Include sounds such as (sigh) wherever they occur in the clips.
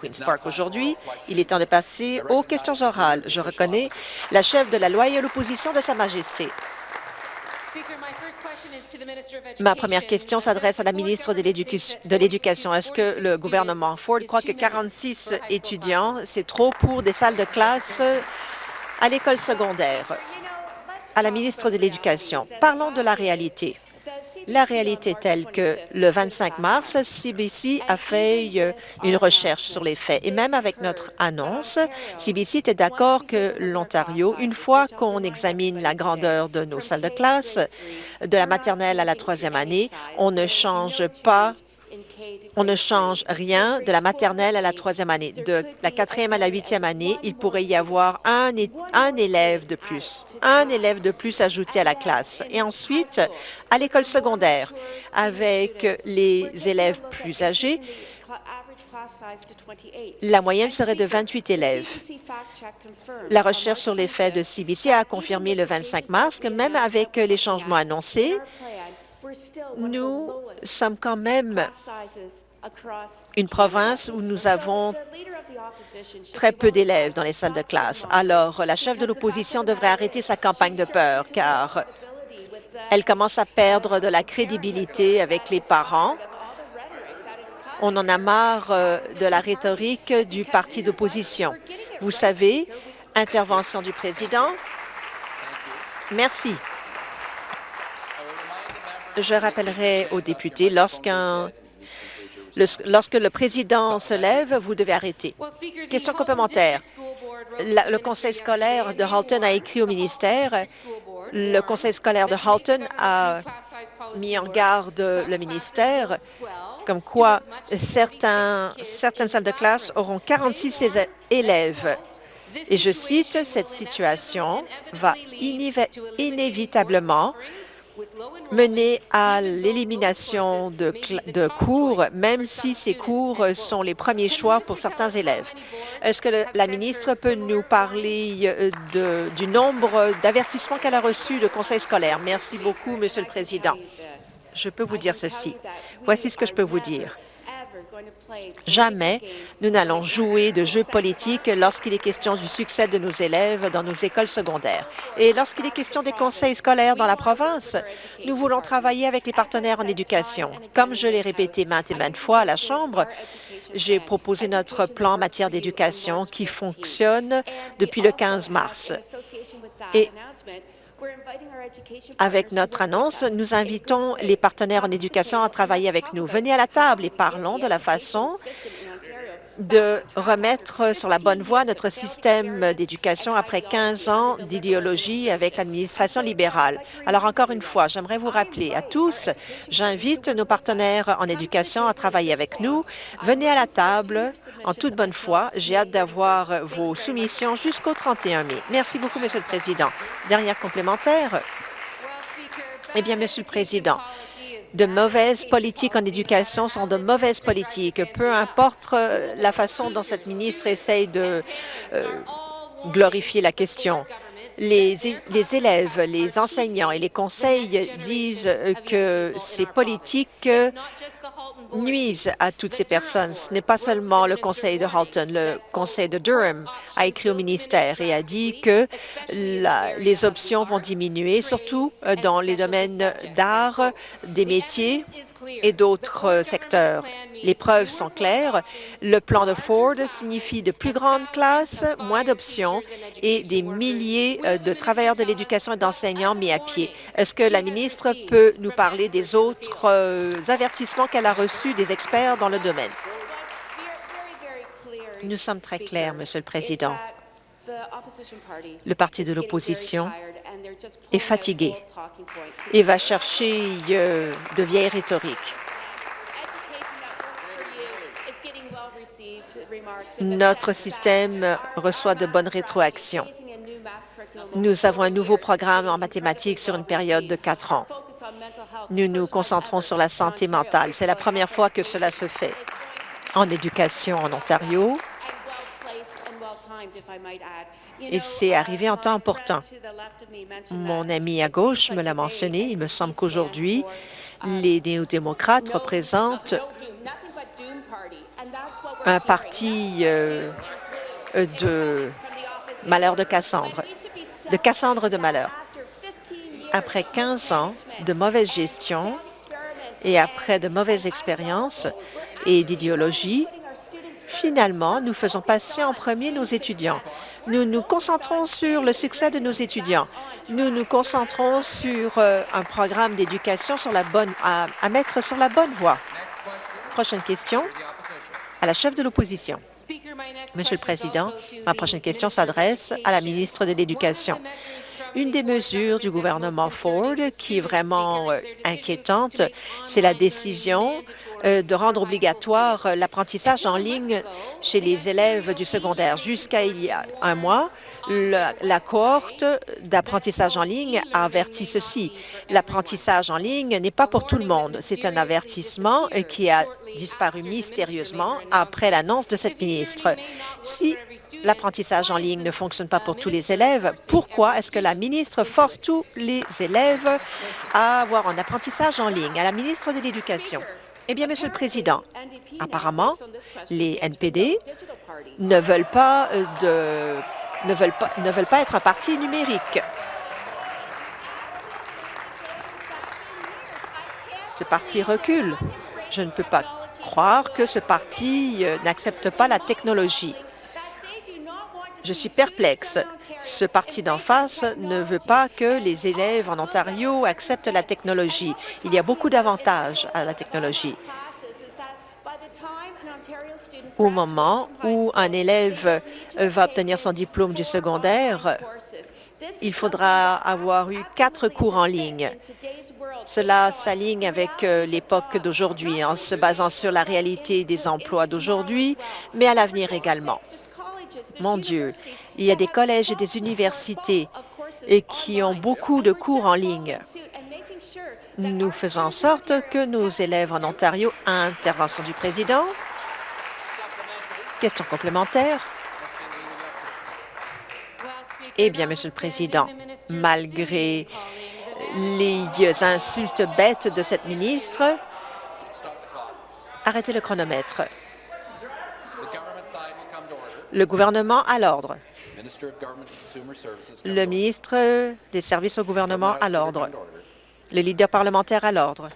Queen's Park aujourd'hui. Il est temps de passer aux questions orales. Je reconnais la chef de la loyale opposition de Sa Majesté. Ma première question s'adresse à la ministre de l'Éducation. Est-ce que le gouvernement Ford croit que 46 étudiants, c'est trop pour des salles de classe à l'école secondaire? À la ministre de l'Éducation, parlons de la réalité. La réalité est telle que le 25 mars, CBC a fait euh, une recherche sur les faits. Et même avec notre annonce, CBC était d'accord que l'Ontario, une fois qu'on examine la grandeur de nos salles de classe, de la maternelle à la troisième année, on ne change pas on ne change rien de la maternelle à la troisième année. De la quatrième à la huitième année, il pourrait y avoir un, élève de plus, un élève de plus ajouté à la classe. Et ensuite, à l'école secondaire, avec les élèves plus âgés, la moyenne serait de 28 élèves. La recherche sur les faits de CBC a confirmé le 25 mars que même avec les changements annoncés, nous sommes quand même une province où nous avons très peu d'élèves dans les salles de classe. Alors, la chef de l'opposition devrait arrêter sa campagne de peur, car elle commence à perdre de la crédibilité avec les parents. On en a marre euh, de la rhétorique du parti d'opposition. Vous savez, intervention du président. Merci. Je rappellerai aux députés, lorsqu'un lorsque le président se lève, vous devez arrêter. Question complémentaire. le conseil scolaire de Halton a écrit au ministère. Le conseil scolaire de Halton a mis en garde le ministère comme quoi certaines salles de classe auront 46 élèves. Et je cite, « Cette situation va inévitablement mener à l'élimination de, cours, même si ces cours sont les premiers choix pour certains élèves. Est-ce que la ministre peut nous parler euh, du nombre d'avertissements qu'elle a reçus de conseils scolaires? Merci beaucoup, Monsieur le Président. Je peux vous dire ceci. Voici ce que je peux vous dire. Jamais nous n'allons jouer de jeux politiques lorsqu'il est question du succès de nos élèves dans nos écoles secondaires. Et lorsqu'il est question des conseils scolaires dans la province, nous voulons travailler avec les partenaires en éducation. Comme je l'ai répété maintes et maintes fois à la Chambre, j'ai proposé notre plan en matière d'éducation qui fonctionne depuis le 15 mars. Et avec notre annonce, nous invitons les partenaires en éducation à travailler avec nous. Venez à la table et parlons de la façon de remettre sur la bonne voie notre système d'éducation après 15 ans d'idéologie avec l'administration libérale. Alors, encore une fois, j'aimerais vous rappeler à tous, j'invite nos partenaires en éducation à travailler avec nous. Venez à la table en toute bonne foi. J'ai hâte d'avoir vos soumissions jusqu'au 31 mai. Merci beaucoup, Monsieur le Président. Dernière complémentaire. Eh bien, Monsieur le Président, de mauvaises politiques en éducation sont de mauvaises politiques, peu importe euh, la façon dont cette ministre essaye de euh, glorifier la question. Les, les, élèves, les enseignants et les conseils disent que ces politiques nuisent à toutes ces personnes. Ce n'est pas seulement le conseil de Halton. Le conseil de Durham a écrit au ministère et a dit que les options vont diminuer, surtout euh, dans les domaines d'art, des métiers et d'autres euh, secteurs. Les preuves sont claires. Le plan de Ford signifie de plus grandes classes, moins d'options et des milliers euh, de travailleurs de l'éducation et d'enseignants mis à pied. Est-ce que la ministre peut nous parler des autres avertissements qu'elle a reçus des experts dans le domaine? Nous sommes très clairs, Monsieur le Président. Le parti de l'opposition est fatigué et va chercher euh, de vieilles rhétoriques. Notre système reçoit de bonnes rétroactions. Nous avons un nouveau programme en mathématiques sur une période de quatre ans. Nous nous concentrons sur la santé mentale. C'est la première fois que cela se fait en éducation en Ontario et c'est arrivé en temps important. Mon ami à gauche me l'a mentionné. Il me semble qu'aujourd'hui, les néo-démocrates représentent un parti euh, de malheur de Cassandre, de Cassandre de malheur. Après 15 ans de mauvaise gestion et après de mauvaises expériences et d'idéologie, finalement, nous faisons passer en premier nos étudiants. Nous nous concentrons sur le succès de nos étudiants. Nous nous concentrons sur euh, un programme d'éducation sur la bonne à, à mettre sur la bonne voie. Prochaine question à la chef de l'opposition. Monsieur le Président, ma prochaine question s'adresse à la ministre de l'Éducation. Une des mesures du gouvernement Ford qui est vraiment euh, inquiétante, c'est la décision euh, de rendre obligatoire euh, l'apprentissage en ligne chez les élèves du secondaire. Jusqu'à il y a un mois, la, cohorte d'apprentissage en ligne a averti ceci. L'apprentissage en ligne n'est pas pour tout le monde. C'est un avertissement qui a disparu mystérieusement après l'annonce de cette ministre. L'apprentissage en ligne ne fonctionne pas pour tous les élèves, pourquoi est-ce que la ministre force tous les élèves à avoir un apprentissage en ligne? À la ministre de l'Éducation? Eh bien, Monsieur le Président, apparemment, les NPD ne veulent pas, euh, de, ne veulent pas, ne veulent pas être un parti numérique. Ce parti recule. Je ne peux pas croire que ce parti euh, n'accepte pas la technologie. Je suis perplexe. Ce parti d'en face ne veut pas que les élèves en Ontario acceptent la technologie. Il y a beaucoup d'avantages à la technologie. Au moment où un élève va obtenir son diplôme du secondaire, il faudra avoir eu quatre cours en ligne. Cela s'aligne avec euh, l'époque d'aujourd'hui, en se basant sur la réalité des emplois d'aujourd'hui, mais à l'avenir également. Mon Dieu, il y a des collèges et des universités qui ont beaucoup de cours en ligne. Nous faisons en sorte que nos élèves en Ontario... Intervention du président. Question complémentaire. Eh bien, Monsieur le Président, malgré les insultes bêtes de cette ministre, arrêtez le chronomètre. Le gouvernement à l'ordre. Le ministre des services au gouvernement à l'ordre. Le leader parlementaire à l'ordre.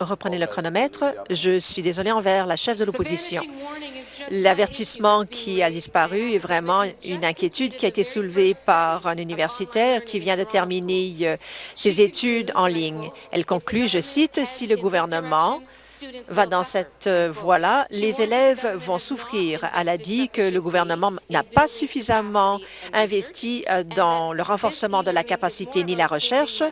Reprenez le chronomètre. Je suis désolé envers la chef de l'opposition. L'avertissement qui a disparu est vraiment une inquiétude qui a été soulevée par un universitaire qui vient de terminer euh, ses études en ligne. Elle conclut, je cite, « Si le gouvernement va dans cette euh, voie-là, les élèves vont souffrir. Elle a dit que le gouvernement n'a pas suffisamment investi euh, dans le renforcement de la capacité ni la recherche.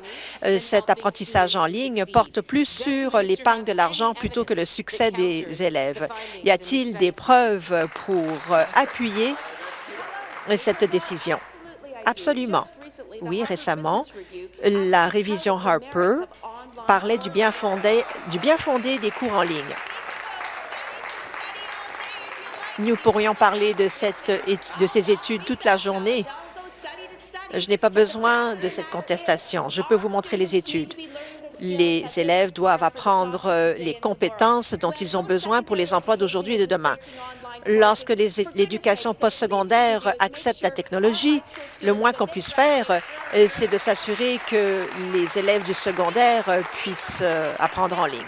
Euh, cet apprentissage en ligne porte plus sur l'épargne de l'argent plutôt que le succès des élèves. Y a-t-il des preuves pour appuyer cette décision? Absolument. Oui, récemment, la révision Harper parlait du bien fondé, des cours en ligne. Nous pourrions parler de ces études toute la journée. Je n'ai pas besoin de cette contestation. Je peux vous montrer les études. Les élèves doivent apprendre euh, les compétences dont ils ont besoin pour les emplois d'aujourd'hui et de demain. Lorsque l'éducation postsecondaire accepte la technologie, le moins qu'on puisse faire, euh, c'est de s'assurer que les élèves du secondaire euh, puissent euh, apprendre en ligne.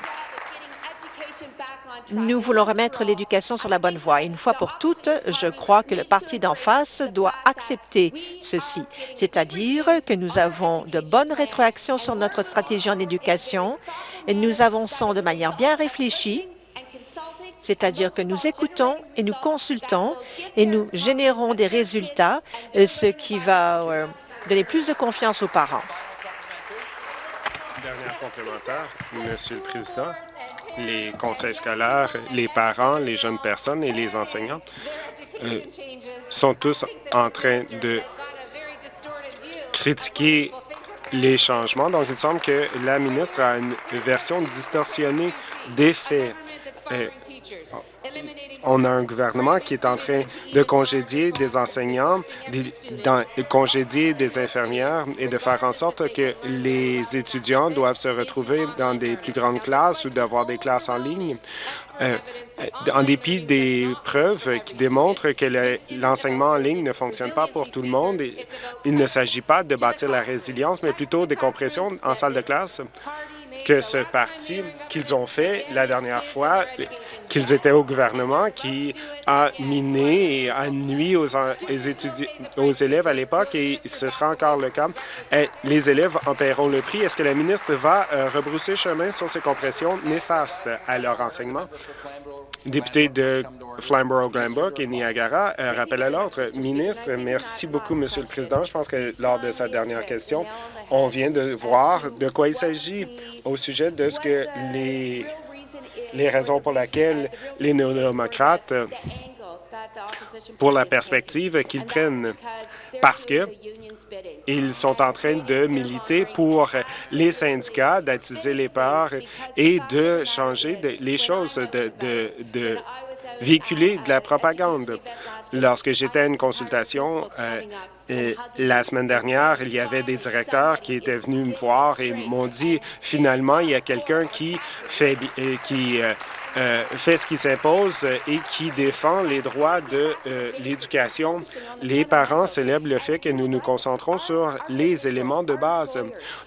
Nous voulons remettre l'éducation sur la bonne voie. Une fois pour toutes, je crois que le parti d'en face doit accepter ceci, c'est-à-dire que nous avons de bonnes rétroactions sur notre stratégie en éducation nous avançons de manière bien réfléchie c'est-à-dire que nous écoutons et nous consultons et nous générons des résultats, euh, ce qui va euh, donner plus de confiance aux parents. Dernière complémentaire, Monsieur le Président. Les conseils scolaires, les parents, les jeunes personnes et les enseignants euh, sont tous en train de critiquer les changements. Donc, il semble que la ministre a une version distorsionnée des faits on a un gouvernement qui est en train de congédier des enseignants, de congédier des infirmières et de faire en sorte que les étudiants doivent se retrouver dans des plus grandes classes ou d'avoir des classes en ligne. Euh, en dépit des preuves qui démontrent que l'enseignement en ligne ne fonctionne pas pour tout le monde, il ne s'agit pas de bâtir la résilience, mais plutôt des compressions en salle de classe que ce parti qu'ils ont fait la dernière fois, qu'ils étaient au gouvernement, qui a miné et a nuit aux, aux élèves à l'époque, et ce sera encore le cas. les élèves en paieront le prix. Est-ce que la ministre va euh, rebrousser chemin sur ces compressions néfastes à leur enseignement? Député de Flamborough-Granbrook et Niagara, euh, rappel à l'ordre. Ministre, merci beaucoup, Monsieur le Président. Je pense que lors de sa dernière question, on vient de voir de quoi il s'agit au sujet de ce que les, les raisons pour lesquelles les néo-démocrates pour la perspective qu'ils prennent parce que ils sont en train de militer pour les syndicats, d'attiser les parts et de changer les choses, de, de, véhiculer de la propagande. Lorsque j'étais à une consultation euh, la semaine dernière, il y avait des directeurs qui étaient venus me voir et m'ont dit finalement il y a quelqu'un qui fait euh, qui euh, euh, fait ce qui s'impose et qui défend les droits de euh, l'éducation. Les parents célèbrent le fait que nous nous concentrons sur les éléments de base.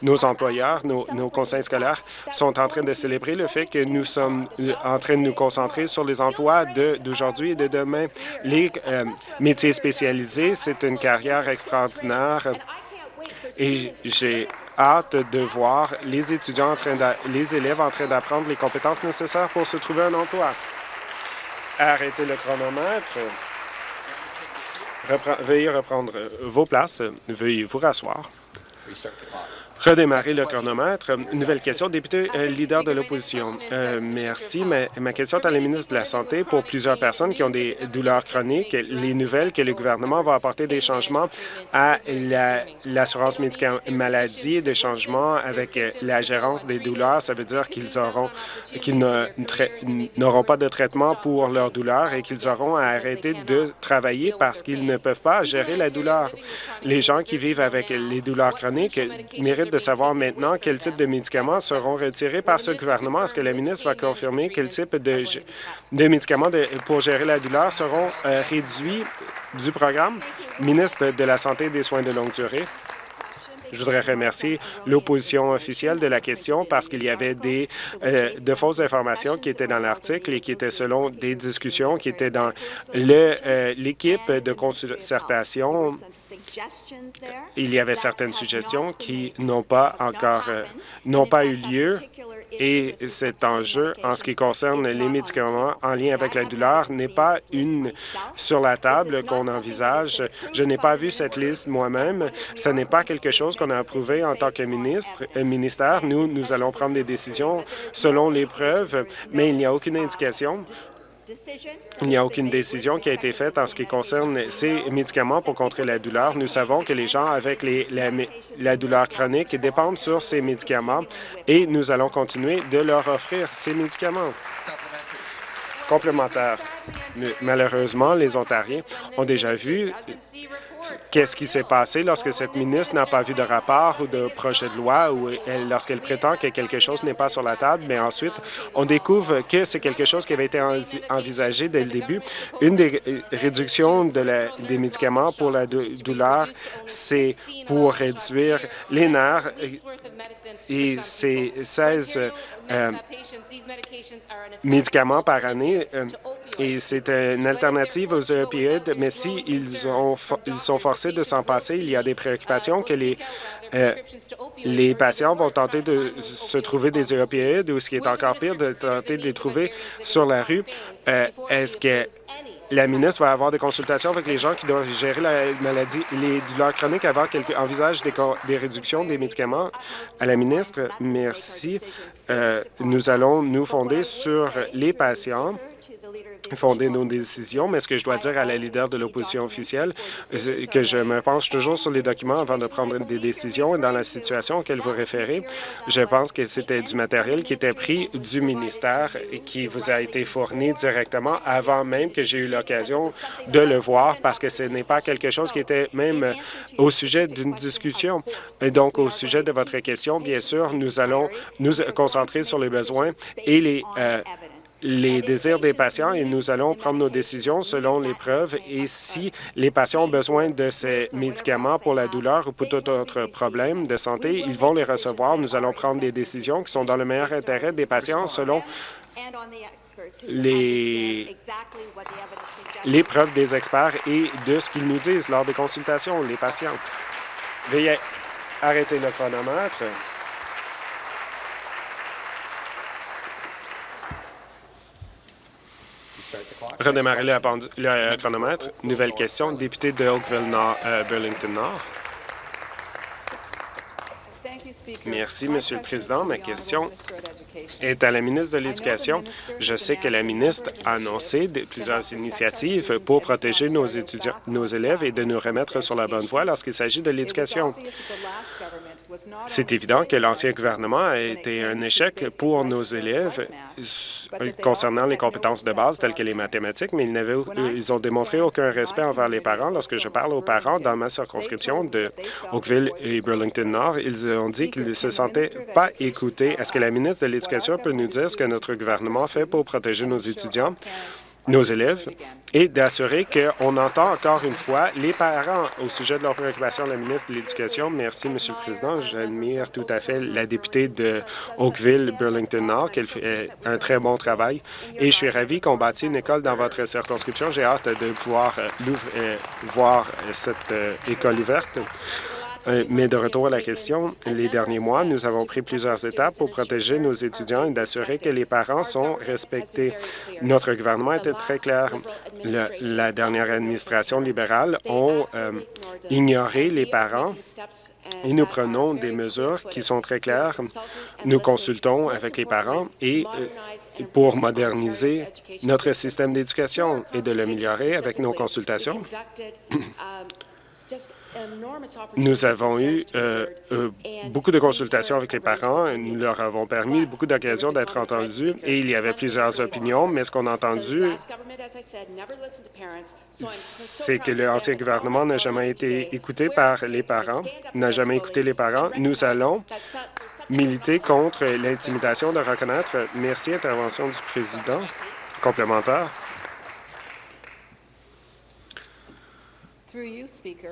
Nos employeurs, nos, conseils scolaires sont en train de célébrer le fait que nous sommes euh, en train de nous concentrer sur les emplois d'aujourd'hui et de demain. Les métiers spécialisés, c'est une carrière extraordinaire et j'ai hâte de voir les étudiants, en train les élèves en train d'apprendre les compétences nécessaires pour se trouver un emploi. Arrêtez le chronomètre. veuillez reprendre vos places. Veuillez vous rasseoir. Redémarrer le chronomètre. Nouvelle question, député euh, leader de l'opposition. Euh, merci. Ma, question est à la ministre de la Santé. Pour plusieurs personnes qui ont des douleurs chroniques, les nouvelles que le gouvernement va apporter des changements à l'assurance médicale maladie, des changements avec euh, la gérance des douleurs, ça veut dire qu'ils auront qu'ils n'auront pas de traitement pour leurs douleurs et qu'ils auront à arrêter de travailler parce qu'ils ne peuvent pas gérer la douleur. Les gens qui vivent avec les douleurs chroniques méritent de savoir maintenant quel type de médicaments seront retirés par ce gouvernement. Est-ce que la ministre va confirmer quel type de, médicaments pour gérer la douleur seront euh, réduits du programme? Ministre de la Santé et des Soins de longue durée. Je voudrais remercier l'opposition officielle de la question parce qu'il y avait des euh, de fausses informations qui étaient dans l'article et qui étaient selon des discussions qui étaient dans euh, l'équipe de concertation. Il y avait certaines suggestions qui n'ont pas encore euh, n'ont pas eu lieu et cet enjeu en ce qui concerne les médicaments en lien avec la douleur n'est pas une sur la table qu'on envisage. Je n'ai pas vu cette liste moi-même. Ce n'est pas quelque chose qu'on a approuvé en tant que ministre, euh, ministère. Nous, nous allons prendre des décisions selon les preuves, mais il n'y a aucune indication il n'y a aucune décision qui a été faite en ce qui concerne ces médicaments pour contrer la douleur. Nous savons que les gens avec la, douleur chronique dépendent sur ces médicaments et nous allons continuer de leur offrir ces médicaments complémentaires. Malheureusement, les Ontariens ont déjà vu Qu'est-ce qui s'est passé lorsque cette ministre n'a pas vu de rapport ou de projet de loi ou lorsqu'elle prétend que quelque chose n'est pas sur la table, mais ensuite on découvre que c'est quelque chose qui avait été envisagé dès le début. Une des réductions de des médicaments pour la douleur, c'est pour réduire les nerfs et c'est 16 euh, médicaments par année euh, et c'est une alternative aux opioïdes, mais si ils, ont, ils sont forcés de s'en passer, il y a des préoccupations que les, euh, les patients vont tenter de se trouver des opioïdes ou ce qui est encore pire, de tenter de les trouver sur la rue. Est-ce que la ministre va avoir des consultations avec les gens qui doivent gérer la maladie, les douleurs chroniques avant qu'elle envisage des, des, réductions des médicaments. À la ministre, merci. Euh, nous allons nous fonder sur les patients fonder nos décisions, mais ce que je dois dire à la leader de l'opposition officielle, c'est que je me penche toujours sur les documents avant de prendre des décisions. Et dans la situation auquel vous référez, je pense que c'était du matériel qui était pris du ministère et qui vous a été fourni directement avant même que j'ai eu l'occasion de le voir parce que ce n'est pas quelque chose qui était même au sujet d'une discussion. Et donc, au sujet de votre question, bien sûr, nous allons nous concentrer sur les besoins et les euh, les désirs des patients et nous allons prendre nos décisions selon les preuves et si les patients ont besoin de ces médicaments pour la douleur ou pour tout autre problème de santé, ils vont les recevoir. Nous allons prendre des décisions qui sont dans le meilleur intérêt des patients selon les, preuves des experts et de ce qu'ils nous disent lors des consultations, les patients. Veuillez arrêter le chronomètre. Redémarrer le, le, chronomètre. Nouvelle question. Député de Oakville-Nord, euh, Burlington-Nord. Merci, Monsieur le Président. Ma question est à la ministre de l'Éducation. Je sais que la ministre a annoncé plusieurs initiatives pour protéger nos étudiants, nos élèves et de nous remettre sur la bonne voie lorsqu'il s'agit de l'éducation. C'est évident que l'ancien gouvernement a été un échec pour nos élèves concernant les compétences de base telles que les mathématiques, mais ils, euh, ils ont démontré aucun respect envers les parents. Lorsque je parle aux parents dans ma circonscription de Oakville et Burlington-Nord, ils ont dit qu'ils ne se sentaient pas écoutés. Est-ce que la ministre de l'Éducation peut nous dire ce que notre gouvernement fait pour protéger nos étudiants? Nos élèves et d'assurer qu'on entend encore une fois les parents au sujet de leurs préoccupations la ministre de l'Éducation. Merci, Monsieur le Président. J'admire tout à fait la députée de Oakville-Burlington-Nord, qui fait un très bon travail. Et je suis ravi qu'on bâtisse une école dans votre circonscription. J'ai hâte de pouvoir euh, euh, voir cette euh, école ouverte. Euh, mais de retour à la question, les derniers mois, nous avons pris plusieurs étapes pour protéger nos étudiants et d'assurer que les parents sont respectés. Notre gouvernement était très clair. la dernière administration libérale a euh, ignoré les parents et nous prenons des mesures qui sont très claires. Nous consultons avec les parents et euh, pour moderniser notre système d'éducation et de l'améliorer avec nos consultations. (coughs) (coughs) Nous avons eu euh, euh, beaucoup de consultations avec les parents. Nous leur avons permis beaucoup d'occasions d'être entendus et il y avait plusieurs opinions, mais ce qu'on a entendu, c'est que l'ancien gouvernement n'a jamais été écouté par les parents, n'a jamais écouté les parents. Nous allons militer contre l'intimidation de reconnaître. Merci, intervention du président. Complémentaire.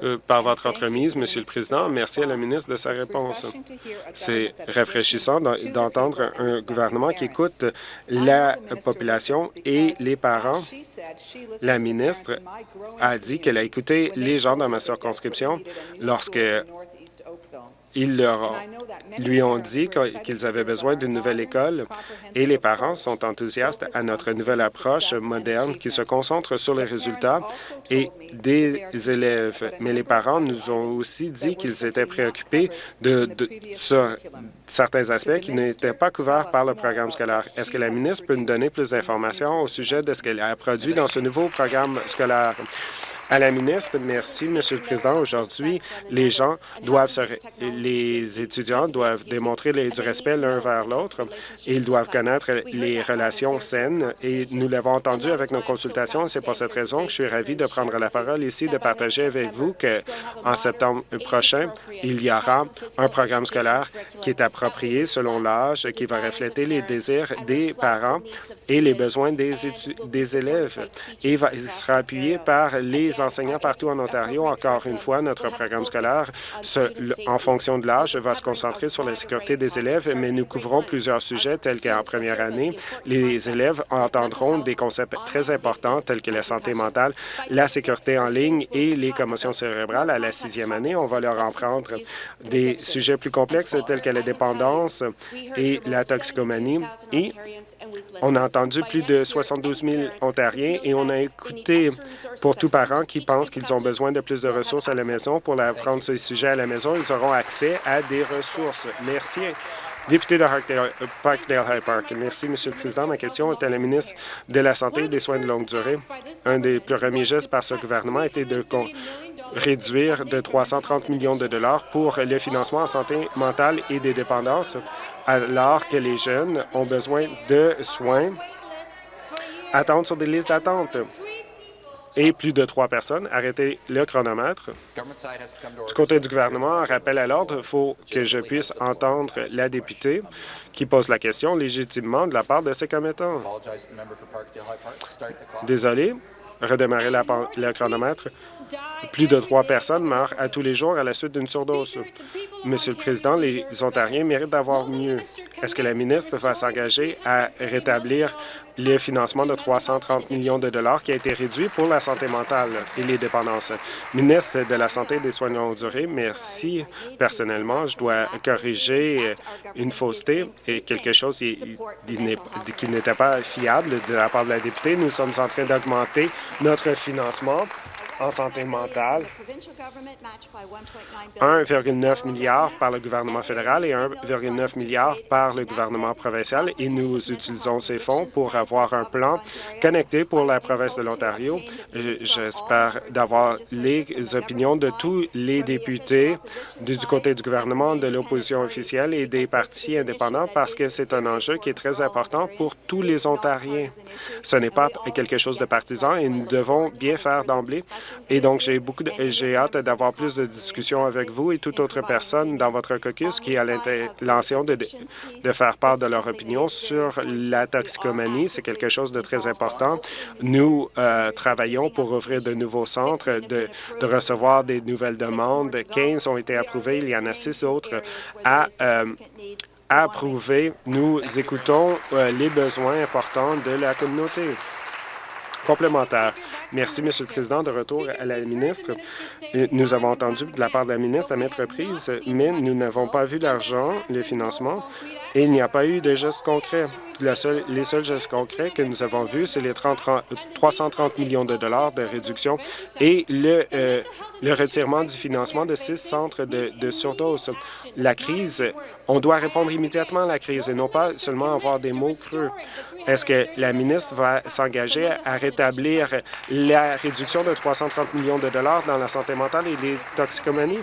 Euh, par votre entremise, Monsieur le Président, merci à la ministre de sa réponse. C'est rafraîchissant d'entendre un gouvernement qui écoute la population et les parents. La ministre a dit qu'elle a écouté les gens dans ma circonscription lorsque ils leur lui ont dit qu'ils avaient besoin d'une nouvelle école et les parents sont enthousiastes à notre nouvelle approche moderne qui se concentre sur les résultats et des élèves. Mais les parents nous ont aussi dit qu'ils étaient préoccupés de, sur certains aspects qui n'étaient pas couverts par le programme scolaire. Est-ce que la ministre peut nous donner plus d'informations au sujet de ce qu'elle a produit dans ce nouveau programme scolaire? À la ministre, merci, Monsieur le Président. Aujourd'hui, les gens doivent se, les étudiants doivent démontrer du respect l'un vers l'autre. Ils doivent connaître les relations saines et nous l'avons entendu avec nos consultations. C'est pour cette raison que je suis ravi de prendre la parole ici, de partager avec vous qu'en septembre prochain, il y aura un programme scolaire qui est approprié selon l'âge, qui va refléter les désirs des parents et les besoins des, des élèves et il sera appuyé par les enseignants partout en Ontario. Encore une fois, notre programme scolaire, en fonction de l'âge, va se concentrer sur la sécurité des élèves, mais nous couvrons plusieurs sujets tels qu'en première année, les élèves entendront des concepts très importants tels que la santé mentale, la sécurité en ligne et les commotions cérébrales. À la sixième année, on va leur en prendre des sujets plus complexes tels que la dépendance et la toxicomanie. Et on a entendu plus de 72 000 Ontariens et on a écouté pour tous parents qui pensent qu'ils ont besoin de plus de ressources à la maison pour apprendre ces sujets à la maison. Ils auront accès à des ressources. Merci. Député de Parkdale High Park. Merci, Monsieur le Président. Ma question est à la ministre de la Santé et des Soins de longue durée. Un des plus premiers gestes par ce gouvernement était de réduire de 330 millions de dollars pour le financement en santé mentale et des dépendances, alors que les jeunes ont besoin de soins, attendent sur des listes d'attente et plus de trois personnes. Arrêtez le chronomètre. Du côté du gouvernement, rappel à l'ordre, il faut que je puisse entendre la députée qui pose la question légitimement de la part de ses commettants. Désolé, redémarrer le chronomètre. Plus de trois personnes meurent à tous les jours à la suite d'une surdose. Monsieur le Président, les Ontariens méritent d'avoir mieux. Est-ce que la ministre va s'engager à rétablir le financement de 330 millions de dollars qui a été réduit pour la santé mentale et les dépendances? Ministre de la Santé et des soins de longue durée, merci. Personnellement, je dois corriger une fausseté et quelque chose qui, n'était pas fiable de la part de la députée. Nous sommes en train d'augmenter notre financement en santé mentale, 1,9 milliard par le gouvernement fédéral et 1,9 milliard par le gouvernement provincial et nous utilisons ces fonds pour avoir un plan connecté pour la province de l'Ontario. J'espère d'avoir les opinions de tous les députés du côté du gouvernement, de l'opposition officielle et des partis indépendants parce que c'est un enjeu qui est très important pour tous les Ontariens. Ce n'est pas quelque chose de partisan et nous devons bien faire d'emblée et donc, j'ai beaucoup j'ai hâte d'avoir plus de discussions avec vous et toute autre personne dans votre caucus qui a l'intention de, de faire part de leur opinion sur la toxicomanie. C'est quelque chose de très important. Nous euh, travaillons pour ouvrir de nouveaux centres, de, de, recevoir des nouvelles demandes. 15 ont été approuvés. Il y en a six autres à euh, approuver. Nous écoutons euh, les besoins importants de la communauté. Complémentaire. Merci, Monsieur le Président. De retour à la ministre. Nous avons entendu de la part de la ministre à maintes reprises, mais nous n'avons pas vu l'argent, le financement, et il n'y a pas eu de gestes concrets. les seuls gestes concrets que nous avons vus, c'est les 330 millions de dollars de réduction et le, euh, le retirement du financement de six centres de, de surdose. La crise, on doit répondre immédiatement à la crise et non pas seulement avoir des mots creux. Est-ce que la ministre va s'engager à rétablir la réduction de 330 millions de dollars dans la santé mentale et les toxicomanies?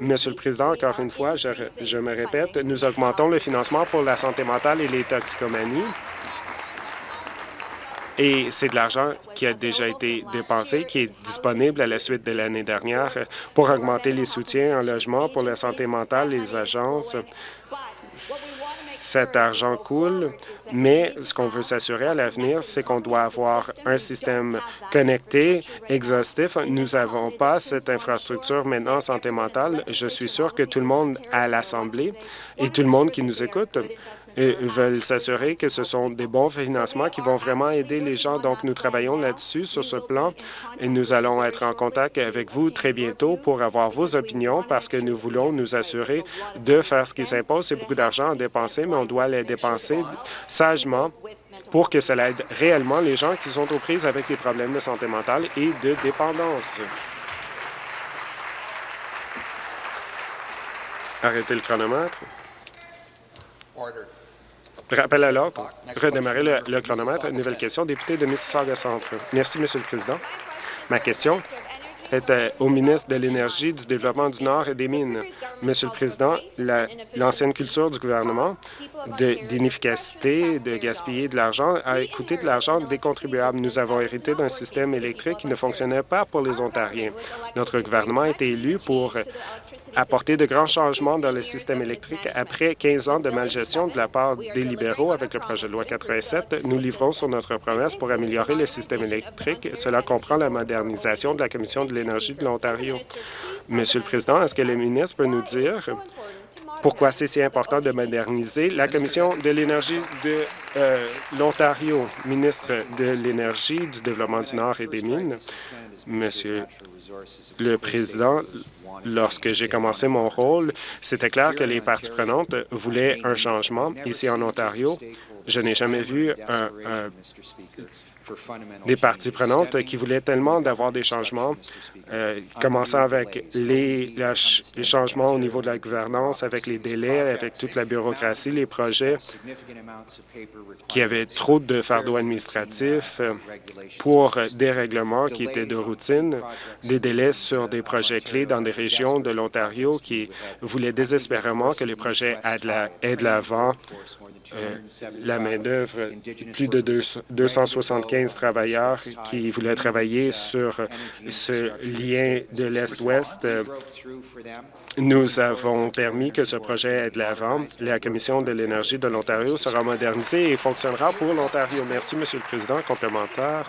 Monsieur le Président, encore une fois, je, me répète, nous augmentons le financement pour la santé mentale et les toxicomanies. Et c'est de l'argent qui a déjà été dépensé, qui est disponible à la suite de l'année dernière pour augmenter les soutiens en logement pour la santé mentale, les agences cet argent coule, mais ce qu'on veut s'assurer à l'avenir, c'est qu'on doit avoir un système connecté, exhaustif. Nous n'avons pas cette infrastructure maintenant en santé mentale. Je suis sûr que tout le monde à l'Assemblée et tout le monde qui nous écoute veulent s'assurer que ce sont des bons financements qui vont vraiment aider les gens. Donc, nous travaillons là-dessus, sur ce plan, et nous allons être en contact avec vous très bientôt pour avoir vos opinions parce que nous voulons nous assurer de faire ce qui s'impose. C'est beaucoup d'argent à dépenser, mais on doit les dépenser sagement pour que cela aide réellement les gens qui sont aux prises avec des problèmes de santé mentale et de dépendance. Arrêtez le chronomètre. Rappel à l'ordre. Redémarrer le, chronomètre. Nouvelle question. Député de Mississauga Centre. Merci, Monsieur le Président. Ma question euh, au ministre de l'Énergie, du Développement du Nord et des Mines. Monsieur le Président, l'ancienne culture du gouvernement d'inefficacité, de, de gaspiller de l'argent a coûté de l'argent des contribuables. Nous avons hérité d'un système électrique qui ne fonctionnait pas pour les Ontariens. Notre gouvernement a été élu pour apporter de grands changements dans le système électrique. Après 15 ans de malgestion de la part des libéraux avec le projet de loi 87, nous livrons sur notre promesse pour améliorer le système électrique. Cela comprend la modernisation de la Commission de l'énergie de l'Ontario. Monsieur le Président, est-ce que le ministre peut nous dire pourquoi c'est si important de moderniser la Commission de l'énergie de euh, l'Ontario, ministre de l'Énergie, du Développement du Nord et des Mines? Monsieur le Président, lorsque j'ai commencé mon rôle, c'était clair que les parties prenantes voulaient un changement ici en Ontario. Je n'ai jamais vu des parties prenantes qui voulaient tellement d'avoir des changements, euh, commençant avec les, les, changements au niveau de la gouvernance, avec les délais, avec toute la bureaucratie, les projets qui avaient trop de fardeaux administratifs euh, pour des règlements qui étaient de routine, des délais sur des projets clés dans des régions de l'Ontario qui voulaient désespérément que les projets aient de l'avant la main-d'œuvre, plus de 275 travailleurs qui voulaient travailler sur ce lien de l'Est-Ouest. Nous avons permis que ce projet ait de l'avant. La Commission de l'énergie de l'Ontario sera modernisée et fonctionnera pour l'Ontario. Merci, Monsieur le Président. Complémentaire.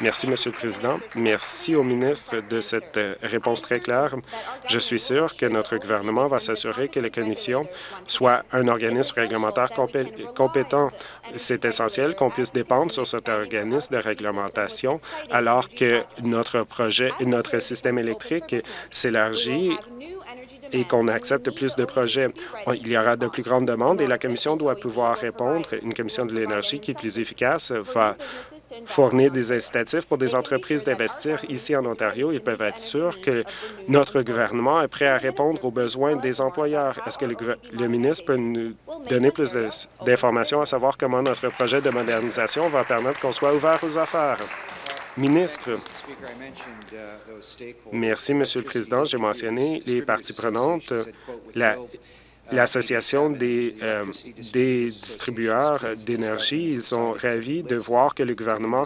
Merci, Monsieur le Président. Merci au ministre de cette euh, réponse très claire. Je suis sûr que notre gouvernement va s'assurer que la Commission soit un organisme réglementaire compétent. C'est essentiel qu'on puisse dépendre sur cet organisme de réglementation alors que notre projet, et notre système électrique s'élargit et qu'on accepte plus de projets. Il y aura de plus grandes demandes et la Commission doit pouvoir répondre. Une Commission de l'énergie qui est plus efficace va fournir des incitatifs pour des entreprises d'investir ici en Ontario. Ils peuvent être sûrs que notre gouvernement est prêt à répondre aux besoins des employeurs. Est-ce que le, ministre peut nous donner plus d'informations à savoir comment notre projet de modernisation va permettre qu'on soit ouvert aux affaires? Ministre, merci, Monsieur le Président. J'ai mentionné les parties prenantes. La l'Association des, euh, distributeurs d'énergie. Ils sont ravis de voir que le gouvernement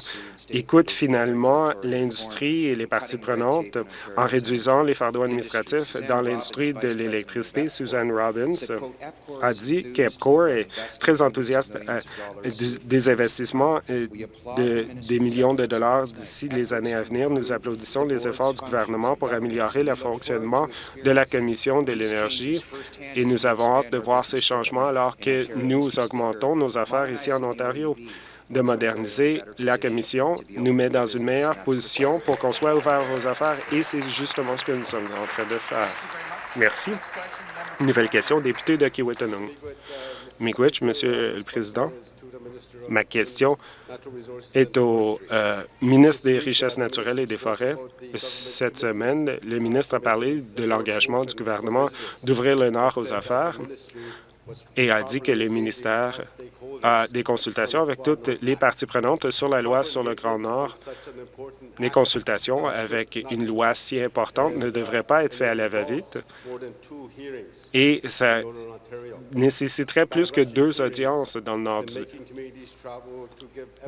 écoute finalement l'industrie et les parties prenantes en réduisant les fardeaux administratifs dans l'industrie de l'électricité. Suzanne Robbins a dit qu'EPCOR est très enthousiaste euh, des investissements euh, de, des millions de dollars d'ici les années à venir. Nous applaudissons les efforts du gouvernement pour améliorer le fonctionnement de la Commission de l'énergie et nous avons avons hâte de voir ces changements alors que nous augmentons nos affaires ici en Ontario. De moderniser la Commission nous met dans une meilleure position pour qu'on soit ouvert aux affaires et c'est justement ce que nous sommes en train de faire. Merci. Nouvelle question, député de Kiwetanong. Miigwech, Monsieur le Président. Ma question est au euh, ministre des Richesses naturelles et des Forêts. Cette semaine, le ministre a parlé de l'engagement du gouvernement d'ouvrir le Nord aux affaires et a dit que le ministère a des consultations avec toutes les parties prenantes sur la loi sur le Grand Nord. Les consultations avec une loi si importante ne devraient pas être faites à la va-vite et ça nécessiterait plus que deux audiences dans le nord du,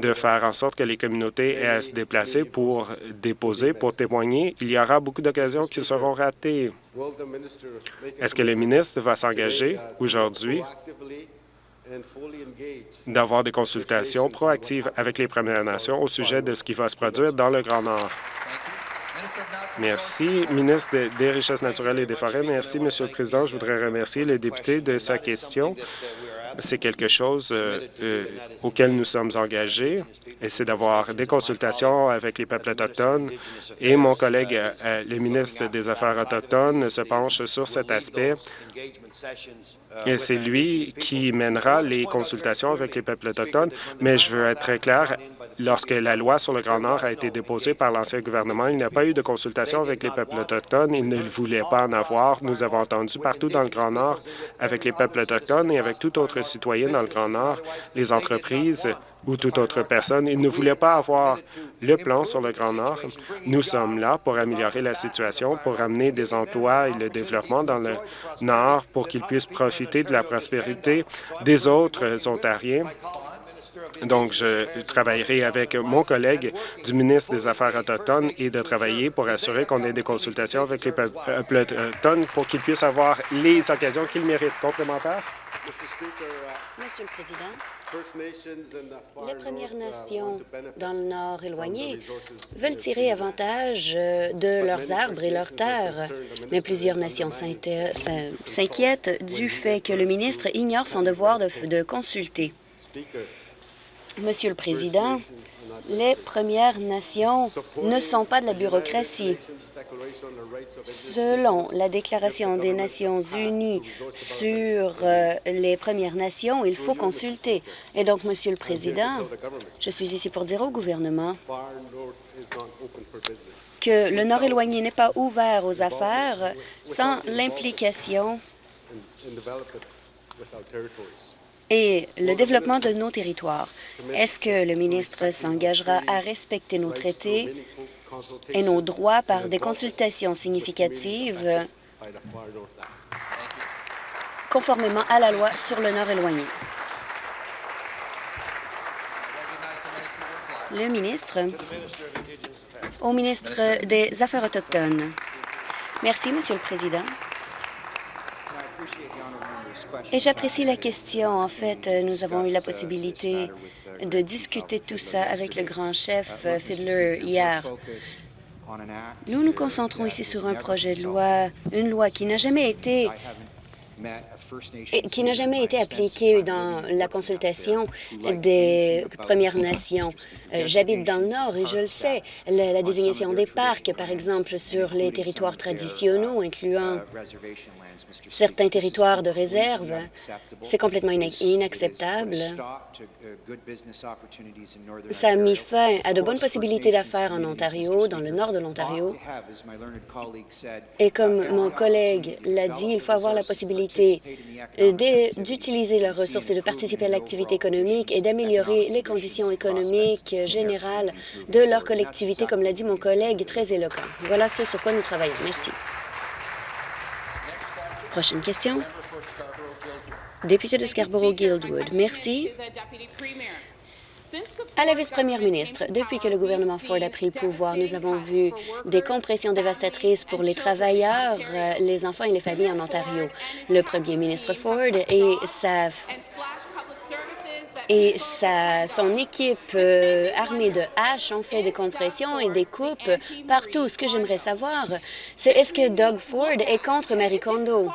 de faire en sorte que les communautés aient à se déplacer pour déposer, pour témoigner. Il y aura beaucoup d'occasions qui seront ratées. Est-ce que le ministre va s'engager aujourd'hui d'avoir des consultations proactives avec les Premières Nations au sujet de ce qui va se produire dans le Grand Nord? Merci, ministre des Richesses naturelles et des Forêts. Merci, Monsieur le Président. Je voudrais remercier le député de sa question. C'est quelque chose euh, euh, auquel nous sommes engagés, et c'est d'avoir des consultations avec les peuples autochtones. Et mon collègue, euh, le ministre des Affaires autochtones, se penche sur cet aspect c'est lui qui mènera les consultations avec les peuples autochtones. Mais je veux être très clair, lorsque la loi sur le Grand Nord a été déposée par l'ancien gouvernement, il n'y a pas eu de consultation avec les peuples autochtones. Ils ne voulaient pas en avoir. Nous avons entendu partout dans le Grand Nord, avec les peuples autochtones et avec tout autre citoyen dans le Grand Nord, les entreprises ou toute autre personne. Ils ne voulaient pas avoir le plan sur le Grand Nord. Nous sommes là pour améliorer la situation, pour amener des emplois et le développement dans le Nord pour qu'ils puissent profiter de la prospérité des autres Ontariens. Donc, je travaillerai avec mon collègue du ministre des Affaires autochtones et de travailler pour assurer qu'on ait des consultations avec les peuples autochtones pour qu'ils puissent avoir les occasions qu'ils méritent. Complémentaire? Monsieur le Président, les Premières Nations dans le Nord éloigné veulent tirer avantage euh, de leurs arbres et leurs terres, mais plusieurs nations s'inquiètent du fait que le ministre ignore son devoir de, consulter. Monsieur le Président, les Premières Nations ne sont pas de la bureaucratie. Selon la Déclaration des Nations unies sur euh, les Premières Nations, il faut consulter. Et donc, Monsieur le Président, je suis ici pour dire au gouvernement que le Nord éloigné n'est pas ouvert aux affaires sans l'implication et le développement de nos territoires. Est-ce que le ministre s'engagera à respecter nos traités et nos droits par des consultations significatives conformément à la loi sur le Nord éloigné? Le ministre au ministre des Affaires autochtones. Merci, Monsieur le Président. Et j'apprécie la question. En fait, nous avons eu la possibilité de discuter tout ça avec le grand chef euh, Fiddler hier. Nous nous concentrons ici sur un projet de loi, une loi qui n'a jamais été qui n'a jamais été appliqué dans la consultation des Premières Nations. Euh, j'habite dans le Nord et je le sais. La, désignation des parcs, par exemple, sur les territoires traditionnels, incluant certains territoires de réserve, c'est complètement inacceptable. Ça a mis fin à de bonnes possibilités d'affaires en Ontario, dans le nord de l'Ontario. Et comme mon collègue l'a dit, il faut avoir la possibilité d'utiliser leurs ressources et de participer à l'activité économique et d'améliorer les conditions économiques générales de leur collectivité, comme l'a dit mon collègue très éloquent. Voilà ce sur quoi nous travaillons. Merci. Prochaine question. Député de Scarborough-Guildwood. Merci. À la vice-première ministre, depuis que le gouvernement Ford a pris le pouvoir, nous avons vu des compressions dévastatrices pour les travailleurs, les enfants et les familles en Ontario. Le premier ministre Ford et sa et sa, son équipe euh, armée de haches ont fait des compressions et des coupes partout. Ce que j'aimerais savoir, c'est est-ce que Doug Ford est contre Marie Kondo?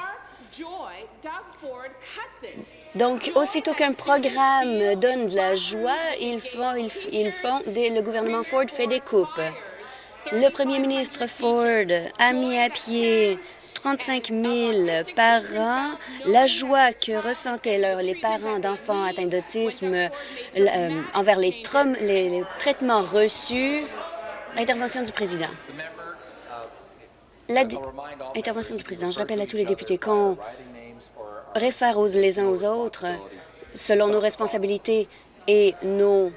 Donc, aussitôt qu'un programme donne de la joie, ils font, ils, font le gouvernement Ford fait des coupes. Le premier ministre Ford a mis à pied 35 000 par an. La joie que ressentaient les parents d'enfants atteints d'autisme euh, envers les, les traitements reçus. Intervention du président. Intervention du président. Je rappelle à tous les députés qu'on réfère les uns aux autres selon nos responsabilités et nos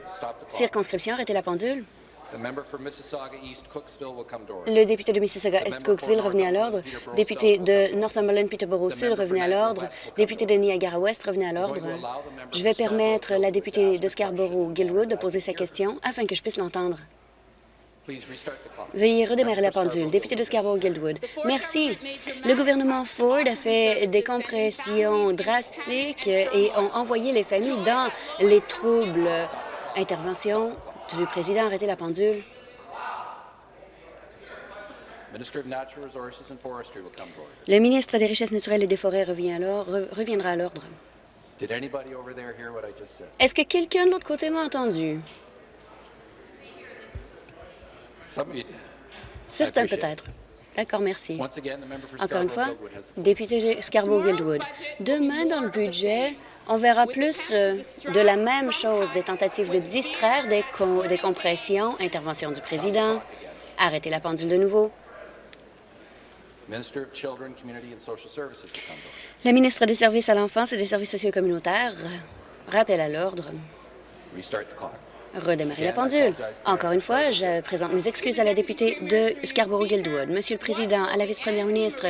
circonscriptions. Arrêtez la pendule. Le député de Mississauga-Est-Cooksville, revenez à l'ordre. Député de Northumberland-Peterborough-Sud, revenez à l'ordre. Député de Niagara-Ouest, revenez à l'ordre. Je vais permettre la députée de Scarborough-Gilwood de poser sa question afin que je puisse l'entendre. Veuillez redémarrer la pendule. Député de Scarborough-Guildwood. Merci. Le gouvernement Ford a fait des compressions drastiques et ont envoyé les familles dans les troubles. Intervention du président. Arrêtez la pendule. Le ministre des Richesses naturelles et des Forêts revient alors, reviendra à l'ordre. Est-ce que quelqu'un de l'autre côté m'a entendu? Certains peut-être. D'accord, merci. Encore une fois, député Scarborough-Guildwood. Demain, dans le budget, on verra plus euh, de la même chose, des tentatives de distraire, des, des compressions, intervention du président, arrêter la pendule de nouveau. La ministre des Services à l'enfance et des services sociaux communautaires rappelle à l'ordre redémarrer la pendule. Encore une fois, je présente mes excuses à la députée de Scarborough-Guildwood. Monsieur le Président, à la vice-première ministre,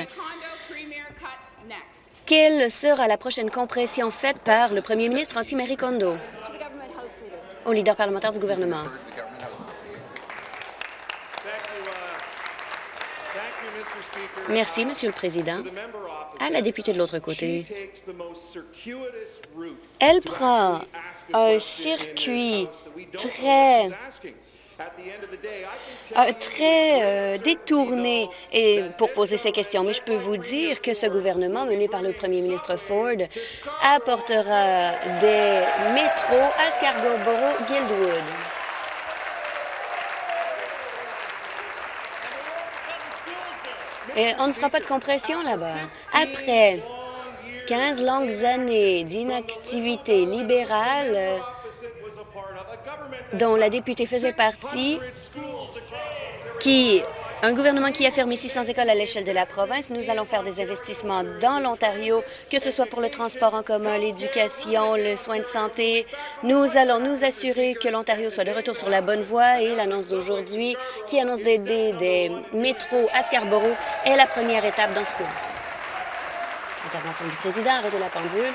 quelle sera la prochaine compression faite par le premier ministre anti-Marie Kondo? Au leader parlementaire du gouvernement? Merci, Monsieur le Président. À la députée de l'autre côté, elle prend un circuit très très euh, détourné et pour poser ces questions. Mais je peux vous dire que ce gouvernement, mené par le premier ministre Ford, apportera des métros à Scarborough-Guildwood. Et on ne fera pas de compression là-bas. Après 15 longues années d'inactivité libérale euh, dont la députée faisait partie, un gouvernement qui a fermé 600 écoles à l'échelle de la province. Nous allons faire des investissements dans l'Ontario, que ce soit pour le transport en commun, l'éducation, le soin de santé. Nous allons nous assurer que l'Ontario soit de retour sur la bonne voie et l'annonce d'aujourd'hui qui annonce d'aider des métros à Scarborough est la première étape dans ce plan. Intervention du président, arrêtez la pendule.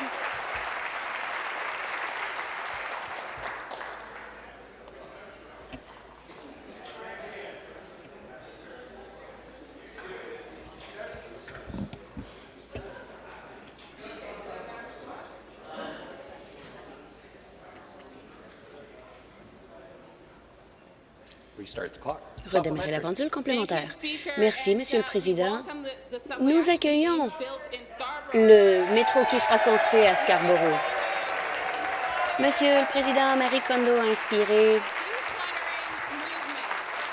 Redémarrer la pendule complémentaire. Merci, Monsieur le Président. Nous accueillons le métro qui sera construit à Scarborough. Monsieur le Président, Marie Kondo a inspiré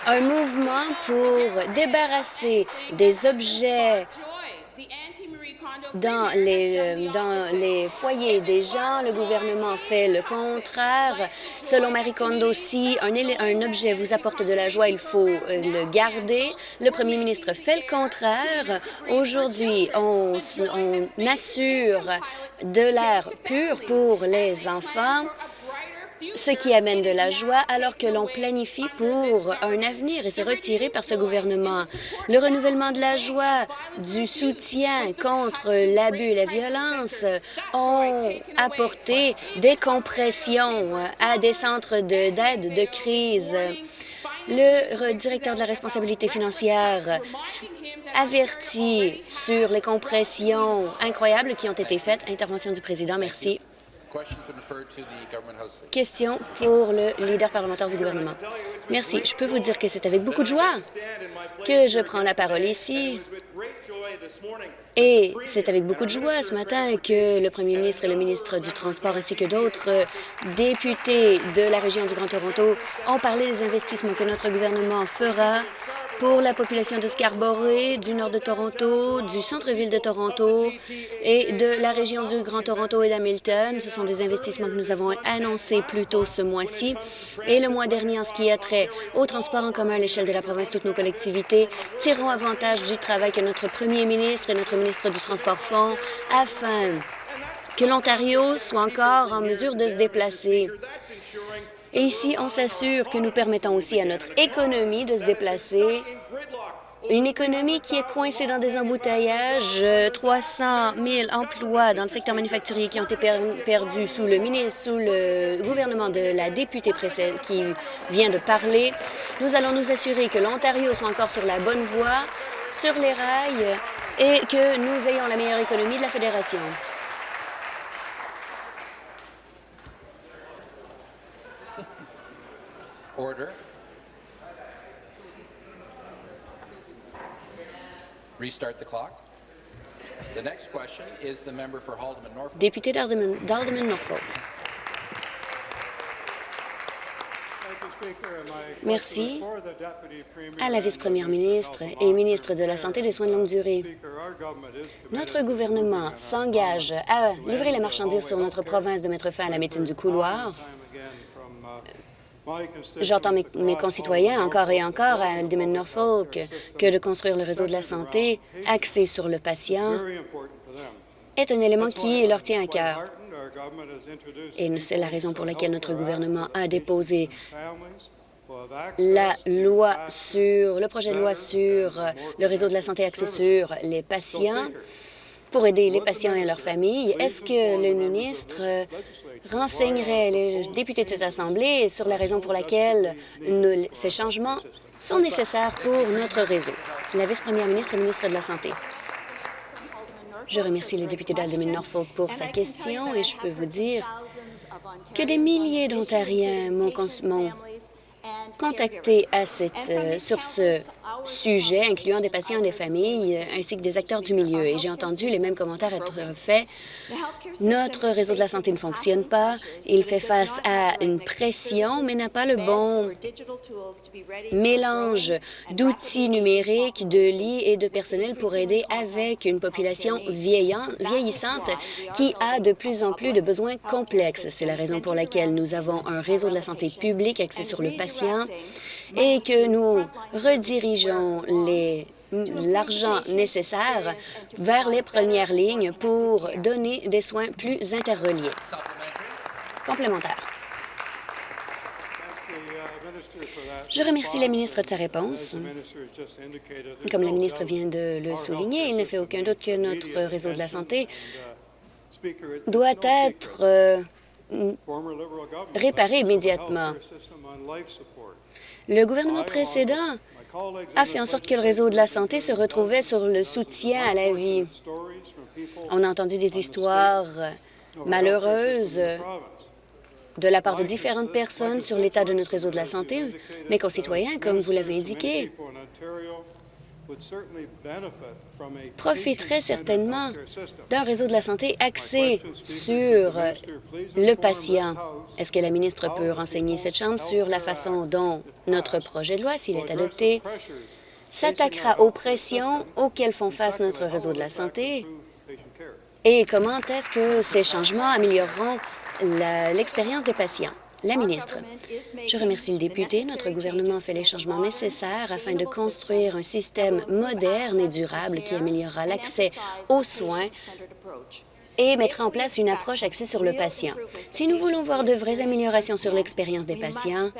un mouvement pour débarrasser des objets dans les, euh, dans les foyers des gens, le gouvernement fait le contraire. Selon Marie Kondo, si un, un objet vous apporte de la joie, il faut euh, le garder. Le premier ministre fait le contraire. Aujourd'hui, on, on assure de l'air pur pour les enfants ce qui amène de la joie alors que l'on planifie pour un avenir et c'est retiré par ce gouvernement. Le renouvellement de la joie, du soutien contre l'abus et la violence ont apporté des compressions à des centres d'aide de, crise. Le directeur de la responsabilité financière avertit sur les compressions incroyables qui ont été faites. Intervention du président. Merci. Question pour le leader parlementaire du gouvernement. Merci. Je peux vous dire que c'est avec beaucoup de joie que je prends la parole ici. Et c'est avec beaucoup de joie ce matin que le premier ministre et le ministre du Transport ainsi que d'autres députés de la région du Grand Toronto ont parlé des investissements que notre gouvernement fera pour la population de Scarborough, du nord de Toronto, du centre-ville de Toronto et de la région du Grand Toronto et d'Hamilton. Ce sont des investissements que nous avons annoncés plus tôt ce mois-ci. Et le mois dernier, en ce qui a trait au transport en commun à l'échelle de la province, toutes nos collectivités tireront avantage du travail que notre premier ministre et notre ministre du Transport font afin que l'Ontario soit encore en mesure de se déplacer. Et ici, on s'assure que nous permettons aussi à notre économie de se déplacer une économie qui est coincée dans des embouteillages, 300 000 emplois dans le secteur manufacturier qui ont été perdus sous le ministre, sous le gouvernement de la députée qui vient de parler. Nous allons nous assurer que l'Ontario soit encore sur la bonne voie, sur les rails, et que nous ayons la meilleure économie de la Fédération. Order. Restart the clock. The next question is the member for Haldeman Norfolk. Député d'Alderman Norfolk. Merci à la vice-première ministre et ministre de la Santé et des soins de longue durée. Notre gouvernement s'engage à livrer les marchandises sur notre province de mettre fin à la médecine du couloir J'entends mes, concitoyens encore et encore à Alderman Norfolk que de construire le réseau de la santé axé sur le patient est un élément qui leur tient à cœur. Et c'est la raison pour laquelle notre gouvernement a déposé la loi sur le projet de loi sur le réseau de la santé axé sur les patients pour aider les patients et leurs familles. Est-ce que le ministre renseignerait les députés de cette Assemblée sur la raison pour laquelle ces changements sont nécessaires pour notre réseau. La vice-première ministre et ministre de la Santé. Je remercie le député d'Alderman Norfolk pour sa question et je peux vous dire que des milliers d'Ontariens m'ont contacté à cette, euh, sur ce sujets, incluant des patients des familles, ainsi que des acteurs du milieu. Et j'ai entendu les mêmes commentaires être faits. Notre réseau de la santé ne fonctionne pas. Il fait face à une pression, mais n'a pas le bon mélange d'outils numériques, de lits et de personnel pour aider avec une population vieillissante qui a de plus en plus de besoins complexes. C'est la raison pour laquelle nous avons un réseau de la santé publique axé sur le patient et que nous redirigeons l'argent nécessaire vers les premières lignes pour donner des soins plus interreliés. Complémentaire. Je remercie la ministre de sa réponse. Comme la ministre vient de le souligner, il ne fait aucun doute que notre réseau de la santé doit être euh, réparé immédiatement. Le gouvernement précédent a fait en sorte que le réseau de la santé se retrouvait sur le soutien à la vie. On a entendu des histoires malheureuses de la part de différentes personnes sur l'état de notre réseau de la santé. Mes concitoyens, comme vous l'avez indiqué, profiterait certainement d'un réseau de la santé axé sur le patient. Est-ce que la ministre peut renseigner cette Chambre sur la façon dont notre projet de loi, s'il est adopté, s'attaquera aux pressions auxquelles font face notre réseau de la santé? et comment est-ce que ces changements amélioreront l'expérience des patients? La ministre. Je remercie le député. Notre gouvernement fait les changements nécessaires afin de construire un système moderne et durable qui améliorera l'accès aux soins et mettra en place une approche axée sur le patient. Si nous voulons voir de vraies améliorations sur l'expérience des patients,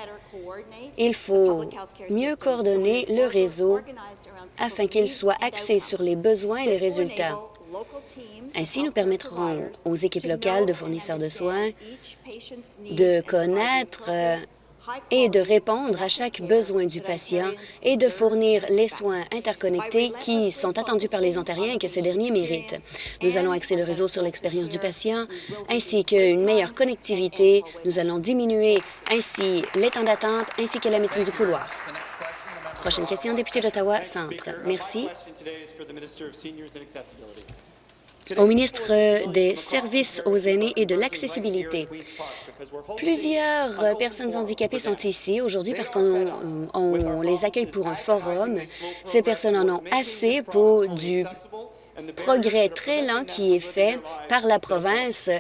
il faut mieux coordonner le réseau afin qu'il soit axé sur les besoins et les résultats. Ainsi, nous permettrons aux équipes locales de fournisseurs de soins de connaître euh, et de répondre à chaque besoin du patient et de fournir les soins interconnectés qui sont attendus par les Ontariens et que ces derniers méritent. Nous allons axer le réseau sur l'expérience du patient ainsi qu'une meilleure connectivité. Nous allons diminuer ainsi les temps d'attente ainsi que la médecine du couloir. Prochaine question, député d'Ottawa Centre. Merci au ministre des Services aux aînés et de l'accessibilité. Plusieurs personnes handicapées sont ici aujourd'hui parce qu'on les accueille pour un forum. Ces personnes en ont assez pour du progrès très lent qui est fait par la province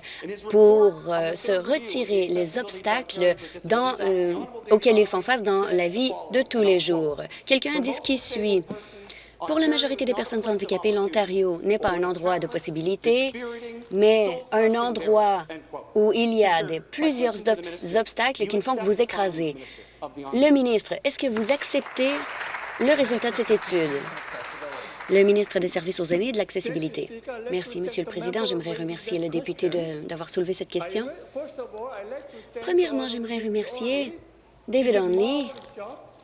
pour euh, se retirer les obstacles euh, auxquels ils font face dans la vie de tous les jours. Quelqu'un dit ce qui suit. Pour la majorité des personnes handicapées, l'Ontario n'est pas un endroit de possibilités, mais un endroit où il y a plusieurs obstacles qui ne font que vous écraser. Le ministre, est-ce que vous acceptez le résultat de cette étude? Le ministre des Services aux aînés et de l'accessibilité. Merci, Monsieur le Président. J'aimerais remercier le député d'avoir soulevé cette question. Premièrement, j'aimerais remercier David Onley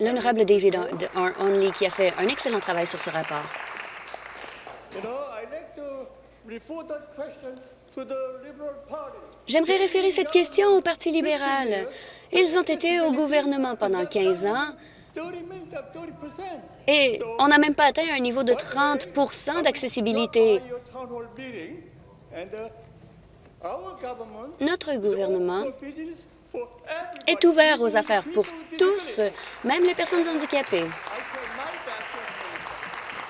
l'honorable David Onley, qui a fait un excellent travail sur ce rapport. J'aimerais référer cette question au Parti libéral. Ils ont été au gouvernement pendant 15 ans et on n'a même pas atteint un niveau de 30% d'accessibilité. Notre gouvernement est ouvert aux affaires pour tous, même les personnes handicapées.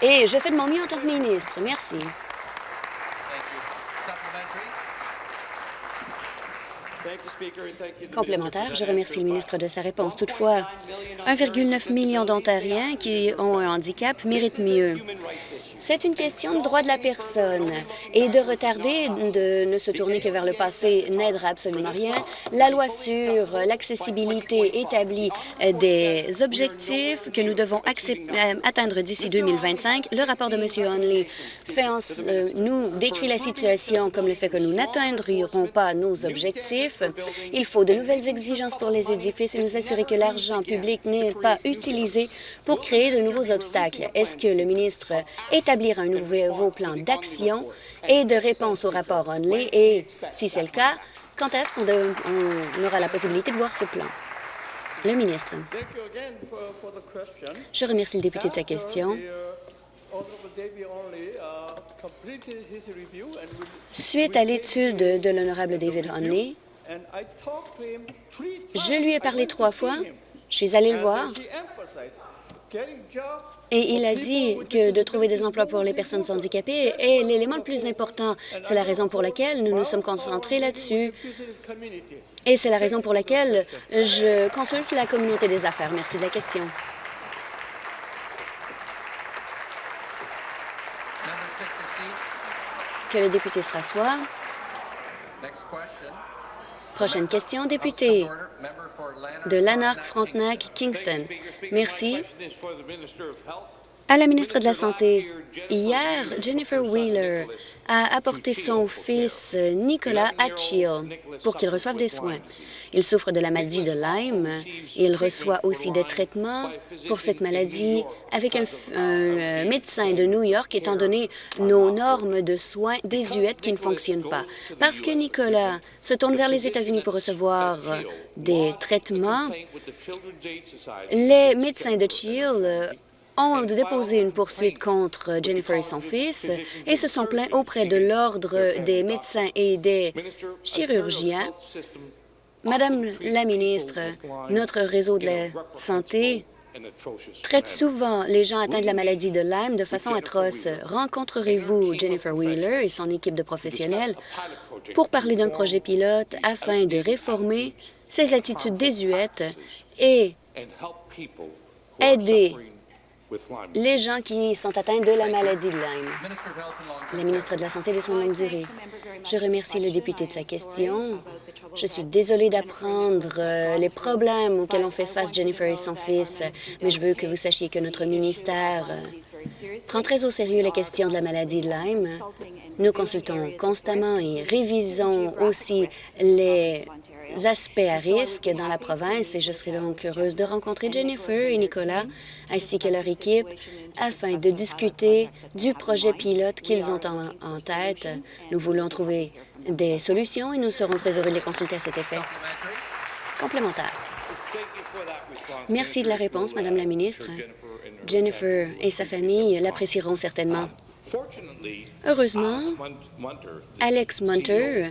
Et je fais de mon mieux en tant que ministre. Merci. Complémentaire, je remercie le ministre de sa réponse. Toutefois, 1,9 million d'Ontariens qui ont un handicap méritent mieux. C'est une question de droit de la personne et de retarder, de ne se tourner que vers le passé n'aidera absolument rien. La loi sur l'accessibilité établit des objectifs que nous devons euh, atteindre d'ici 2025. Le rapport de M. Hunley fait euh, nous décrit la situation comme le fait que nous n'atteindrons pas nos objectifs. Il faut de nouvelles exigences pour les édifices et nous assurer que l'argent public n'est pas utilisé pour créer de nouveaux obstacles. Est-ce que le ministre établira un nouveau plan d'action et de réponse au rapport Onley et, si c'est le cas, quand est-ce qu'on aura la possibilité de voir ce plan? Le ministre. Je remercie le député de sa question. Suite à l'étude de l'honorable David Hunley, je lui ai parlé trois fois. Je suis allée le voir. Et il a dit que de trouver des emplois pour les personnes handicapées est l'élément le plus important. C'est la raison pour laquelle nous nous sommes concentrés là-dessus. Et c'est la raison pour laquelle je consulte la communauté des affaires. Merci de la question. Que le député se rassoie. Prochaine question, député de Lanark, Frontenac, Kingston. Merci. À la ministre de la Santé, hier, Jennifer Wheeler a apporté son fils Nicolas à Chill pour qu'il reçoive des soins. Il souffre de la maladie de Lyme. Il reçoit aussi des traitements pour cette maladie avec un, un médecin de New York, étant donné nos normes de soins désuètes qui ne fonctionnent pas. Parce que Nicolas se tourne vers les États-Unis pour recevoir des traitements, les médecins de Chill ont déposé une poursuite contre Jennifer et son fils et se sont plaints auprès de l'Ordre des médecins et des chirurgiens. Madame la ministre, notre réseau de la santé traite souvent les gens atteints de la maladie de Lyme de façon atroce. Rencontrerez-vous Jennifer Wheeler et son équipe de professionnels pour parler d'un projet pilote afin de réformer ces attitudes désuètes et aider les gens qui sont atteints de la maladie de Lyme. La ministre de la Santé et des Soins de longue durée. Je remercie le député de sa question. Je suis désolée d'apprendre euh, les problèmes auxquels ont fait face Jennifer et son fils, mais je veux que vous sachiez que notre ministère euh, prend très au sérieux la question de la maladie de Lyme. Nous consultons constamment et révisons aussi les aspects à risque dans la province et je serai donc heureuse de rencontrer Jennifer et Nicolas ainsi que leur équipe afin de discuter du projet pilote qu'ils ont en, tête. Nous voulons trouver des solutions et nous serons très heureux de les consulter à cet effet. Complémentaire. Merci de la réponse, Madame la ministre. Jennifer et sa famille l'apprécieront certainement. Heureusement, Alex Munter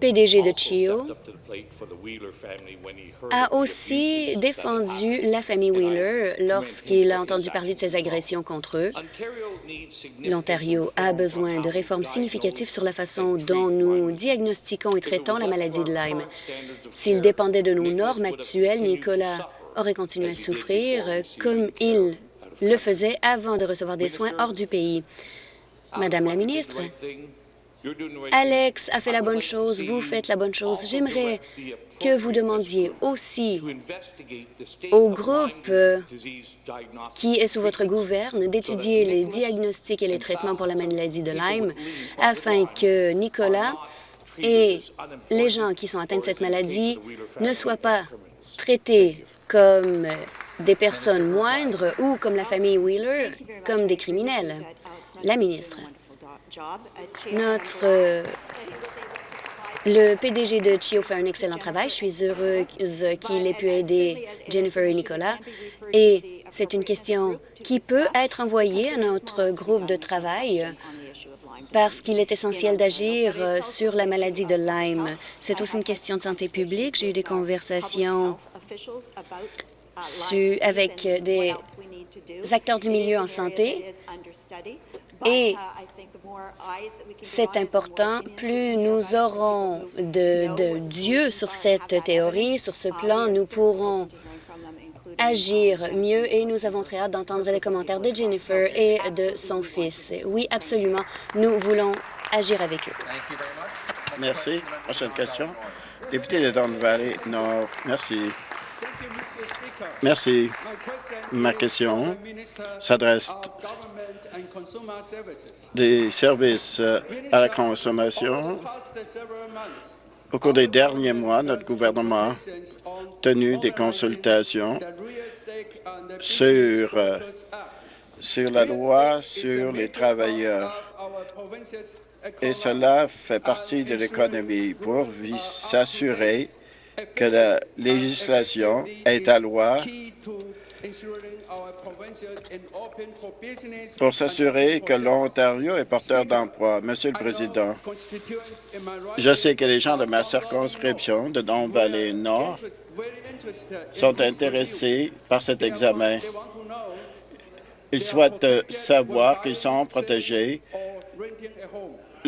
PDG de CHIO, a aussi défendu la famille Wheeler lorsqu'il a entendu parler de ces agressions contre eux. L'Ontario a besoin de réformes significatives sur la façon dont nous diagnostiquons et traitons la maladie de Lyme. S'il dépendait de nos normes actuelles, Nicolas aurait continué à souffrir comme il le faisait avant de recevoir des soins hors du pays. Madame la ministre, Alex a fait la bonne chose, vous faites la bonne chose. J'aimerais que vous demandiez aussi au groupe euh, qui est sous votre gouverne d'étudier les diagnostics et les traitements pour la maladie de Lyme afin que Nicolas et les gens qui sont atteints de cette maladie ne soient pas traités comme des personnes moindres ou, comme la famille Wheeler, comme des criminels. La ministre. Notre... Euh, le PDG de CHIO fait un excellent travail. Je suis heureuse qu'il ait pu aider Jennifer et Nicolas. Et c'est une question qui peut être envoyée à notre groupe de travail parce qu'il est essentiel d'agir euh, sur la maladie de Lyme. C'est aussi une question de santé publique. J'ai eu des conversations avec des acteurs du milieu en santé et c'est important, plus nous aurons de, Dieu sur cette théorie, sur ce plan, nous pourrons agir mieux et nous avons très hâte d'entendre les commentaires de Jennifer et de son fils. Oui, absolument, nous voulons agir avec eux. Merci. Prochaine question. Député de Don Valley Nord, merci. Merci. Ma question s'adresse des services euh, à la consommation. Au cours des derniers mois, notre gouvernement a tenu des consultations sur, euh, sur la loi sur les travailleurs. Et cela fait partie de l'économie pour s'assurer que la législation est à loi pour s'assurer que l'Ontario est porteur d'emploi. Monsieur le Président, je sais que les gens de ma circonscription de Don Valley Nord sont intéressés par cet examen. Ils souhaitent savoir qu'ils sont protégés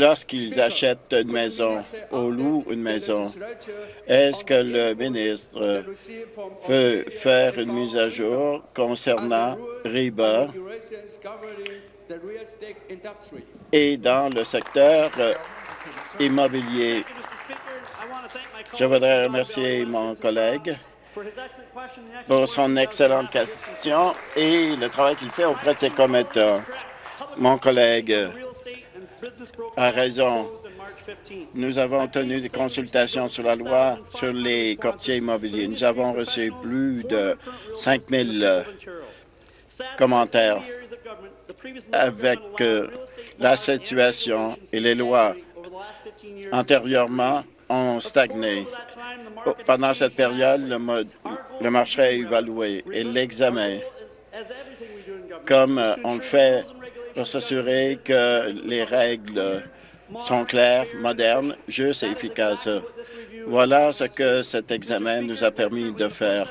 lorsqu'ils achètent une maison ou louent une maison. Est-ce que le ministre veut faire une mise à jour concernant RIBA et dans le secteur immobilier? Je voudrais remercier mon collègue pour son excellente question et le travail qu'il fait auprès de ses commettants. Mon collègue a raison. Nous avons tenu des consultations sur la loi sur les courtiers immobiliers. Nous avons reçu plus de 5 000 commentaires avec euh, la situation et les lois antérieurement ont stagné. Pendant cette période, le, le marché a évalué et l'examen, comme euh, on le fait pour s'assurer que les règles sont claires, modernes, justes et efficaces. Voilà ce que cet examen nous a permis de faire.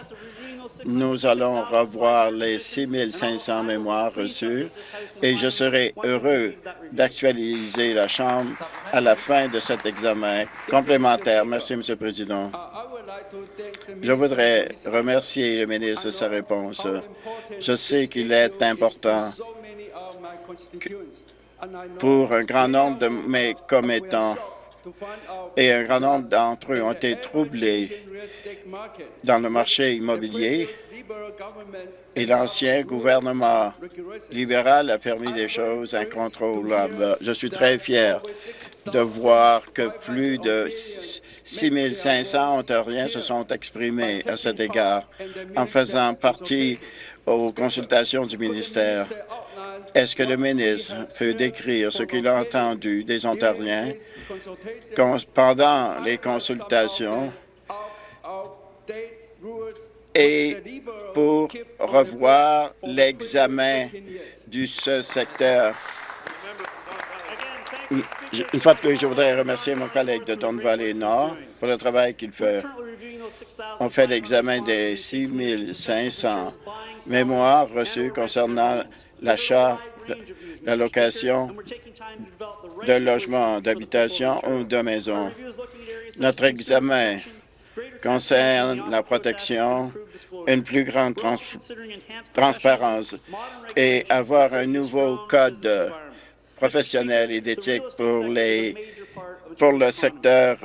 Nous allons revoir les 6 500 mémoires reçues et je serai heureux d'actualiser la Chambre à la fin de cet examen complémentaire. Merci, Monsieur le Président. Je voudrais remercier le ministre de sa réponse. Je sais qu'il est important pour un grand nombre de mes commettants et un grand nombre d'entre eux ont été troublés dans le marché immobilier et l'ancien gouvernement libéral a permis des choses incontrôlables. Je suis très fier de voir que plus de 6 500 Ontariens se sont exprimés à cet égard en faisant partie aux consultations du ministère. Est-ce que le ministre peut décrire ce qu'il a entendu des Ontariens pendant les consultations et pour revoir l'examen du ce secteur? Une fois de plus, je voudrais remercier mon collègue de Don Valley Nord pour le travail qu'il fait. On fait l'examen des 6 500 mémoires reçues concernant l'achat, la location de logements d'habitation ou de maisons. Notre examen concerne la protection, une plus grande transparence et avoir un nouveau code professionnel et d'éthique pour, les, pour le secteur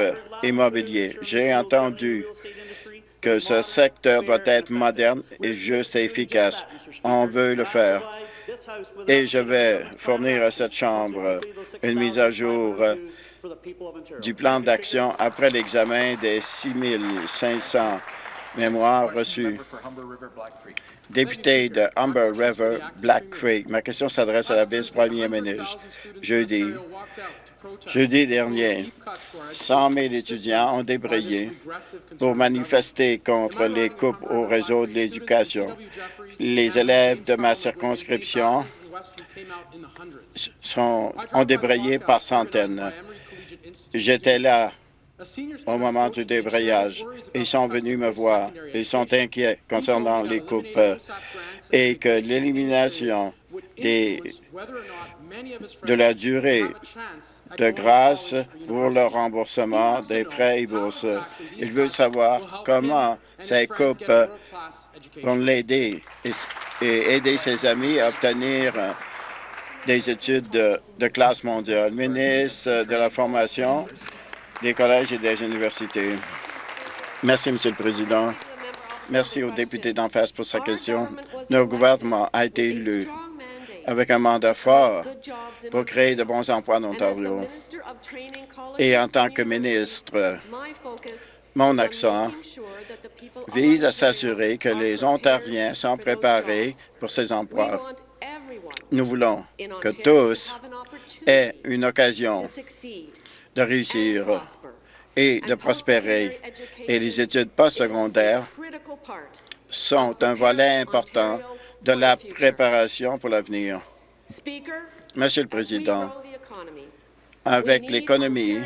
immobilier. J'ai entendu que ce secteur doit être moderne et juste et efficace. On veut le faire. Et je vais fournir à cette Chambre une mise à jour du plan d'action après l'examen des 6 500 mémoires reçues. Député de Humber River, Black Creek, ma question s'adresse à la vice-première ministre. Jeudi, jeudi dernier, 100 000 étudiants ont débrayé pour manifester contre les coupes au réseau de l'éducation. Les élèves de ma circonscription sont, ont débrayé par centaines. J'étais là au moment du débrayage. Ils sont venus me voir. Ils sont inquiets concernant les coupes et que l'élimination de la durée de grâce pour le remboursement des prêts et bourses. Ils veulent savoir comment ces coupes vont l'aider et aider ses amis à obtenir des études de, de classe mondiale. Ministre de la Formation, des collèges et des universités. Merci, Monsieur le Président. Merci au député d'en face pour sa question. Notre gouvernement a été élu avec un mandat fort pour créer de bons emplois en Ontario. Et en tant que ministre, mon accent vise à s'assurer que les Ontariens sont préparés pour ces emplois. Nous voulons que tous aient une occasion de réussir et de prospérer. Et les études postsecondaires sont un volet important de la préparation pour l'avenir. Monsieur le Président, avec l'économie,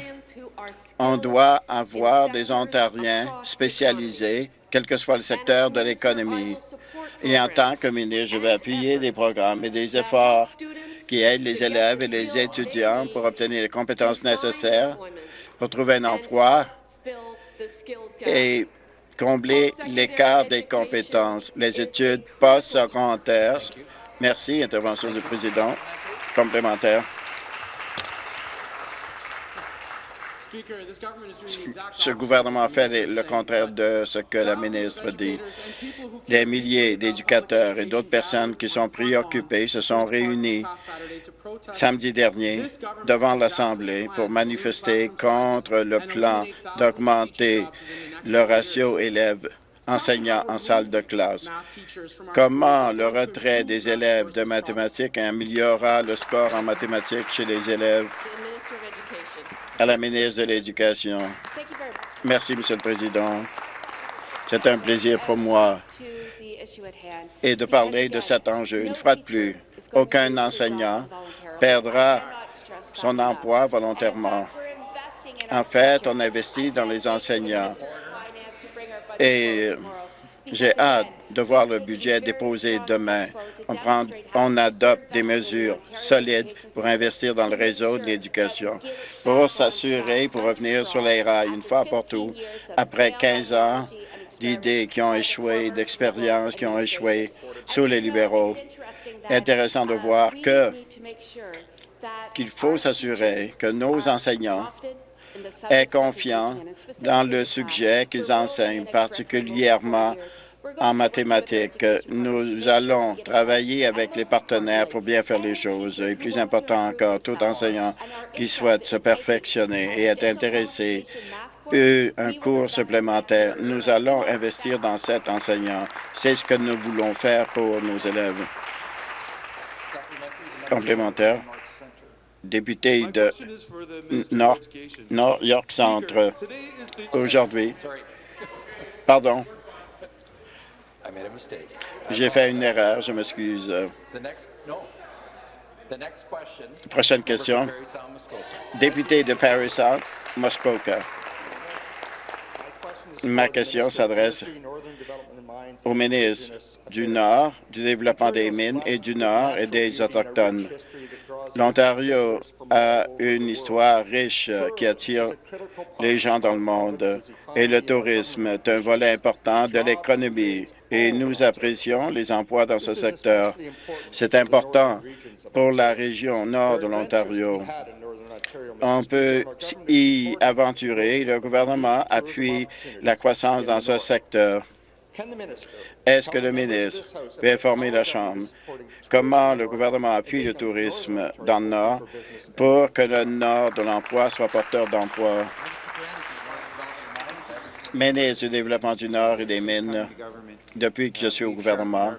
on doit avoir des Ontariens spécialisés, quel que soit le secteur de l'économie. Et en tant que ministre, je vais appuyer des programmes et des efforts qui aident les élèves et les étudiants pour obtenir les compétences nécessaires pour trouver un emploi et combler l'écart des compétences. Les études postsecondaires. Merci. Intervention du président. Complémentaire. Ce gouvernement fait le contraire de ce que la ministre dit. Des milliers d'éducateurs et d'autres personnes qui sont préoccupées se sont réunis samedi dernier devant l'Assemblée pour manifester contre le plan d'augmenter le ratio élèves enseignants en salle de classe. Comment le retrait des élèves de mathématiques améliorera le score en mathématiques chez les élèves? À la ministre de l'Éducation. Merci, Monsieur le Président. C'est un plaisir pour moi et de parler de cet enjeu. Une fois de plus, aucun enseignant perdra son emploi volontairement. En fait, on investit dans les enseignants et j'ai hâte de voir le budget déposé demain. On, prend, on adopte des mesures solides pour investir dans le réseau de l'éducation, pour s'assurer, pour revenir sur les rails une fois pour tout, après 15 ans d'idées qui ont échoué, d'expériences qui ont échoué sous les libéraux. Intéressant de voir que qu'il faut s'assurer que nos enseignants aient confiance dans le sujet qu'ils enseignent, particulièrement en mathématiques. Nous allons travailler avec les partenaires pour bien faire les choses. Et plus important encore, tout enseignant qui souhaite se perfectionner et être intéressé eu un cours supplémentaire. Nous allons investir dans cet enseignant. C'est ce que nous voulons faire pour nos élèves. Complémentaire. Député de York Centre. Aujourd'hui, pardon, j'ai fait une erreur, je m'excuse. Prochaine question. Député de Paris South, Muskoka. Ma question s'adresse au ministre du Nord, du développement des mines et du Nord et des Autochtones. L'Ontario a une histoire riche qui attire les gens dans le monde et le tourisme est un volet important de l'économie et nous apprécions les emplois dans ce secteur. C'est important pour la région nord de l'Ontario. On peut y aventurer. Le gouvernement appuie la croissance dans ce secteur. Est-ce que le ministre peut informer la Chambre comment le gouvernement appuie le tourisme dans le Nord pour que le Nord de l'emploi soit porteur d'emploi? Ministre du Développement du Nord et des Mines, depuis que je suis au gouvernement,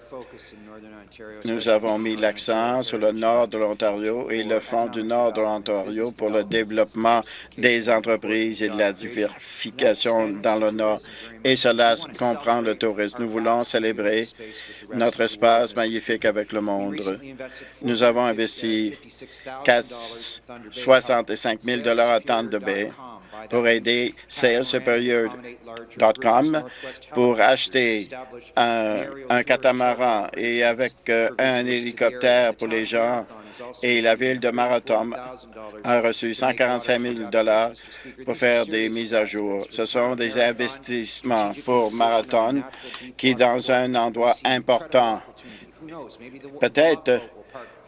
nous avons mis l'accent sur le nord de l'Ontario et le Fonds du nord de l'Ontario pour le développement des entreprises et de la diversification dans le nord. Et cela comprend le tourisme. Nous voulons célébrer notre espace magnifique avec le monde. Nous avons investi 65 000 à Tente de Baie pour aider SalesSuperior.com pour acheter un, catamaran et avec euh, un hélicoptère pour les gens. Et la ville de Marathon a reçu 145 000 pour faire des mises à jour. Ce sont des investissements pour Marathon qui dans un endroit important. Peut-être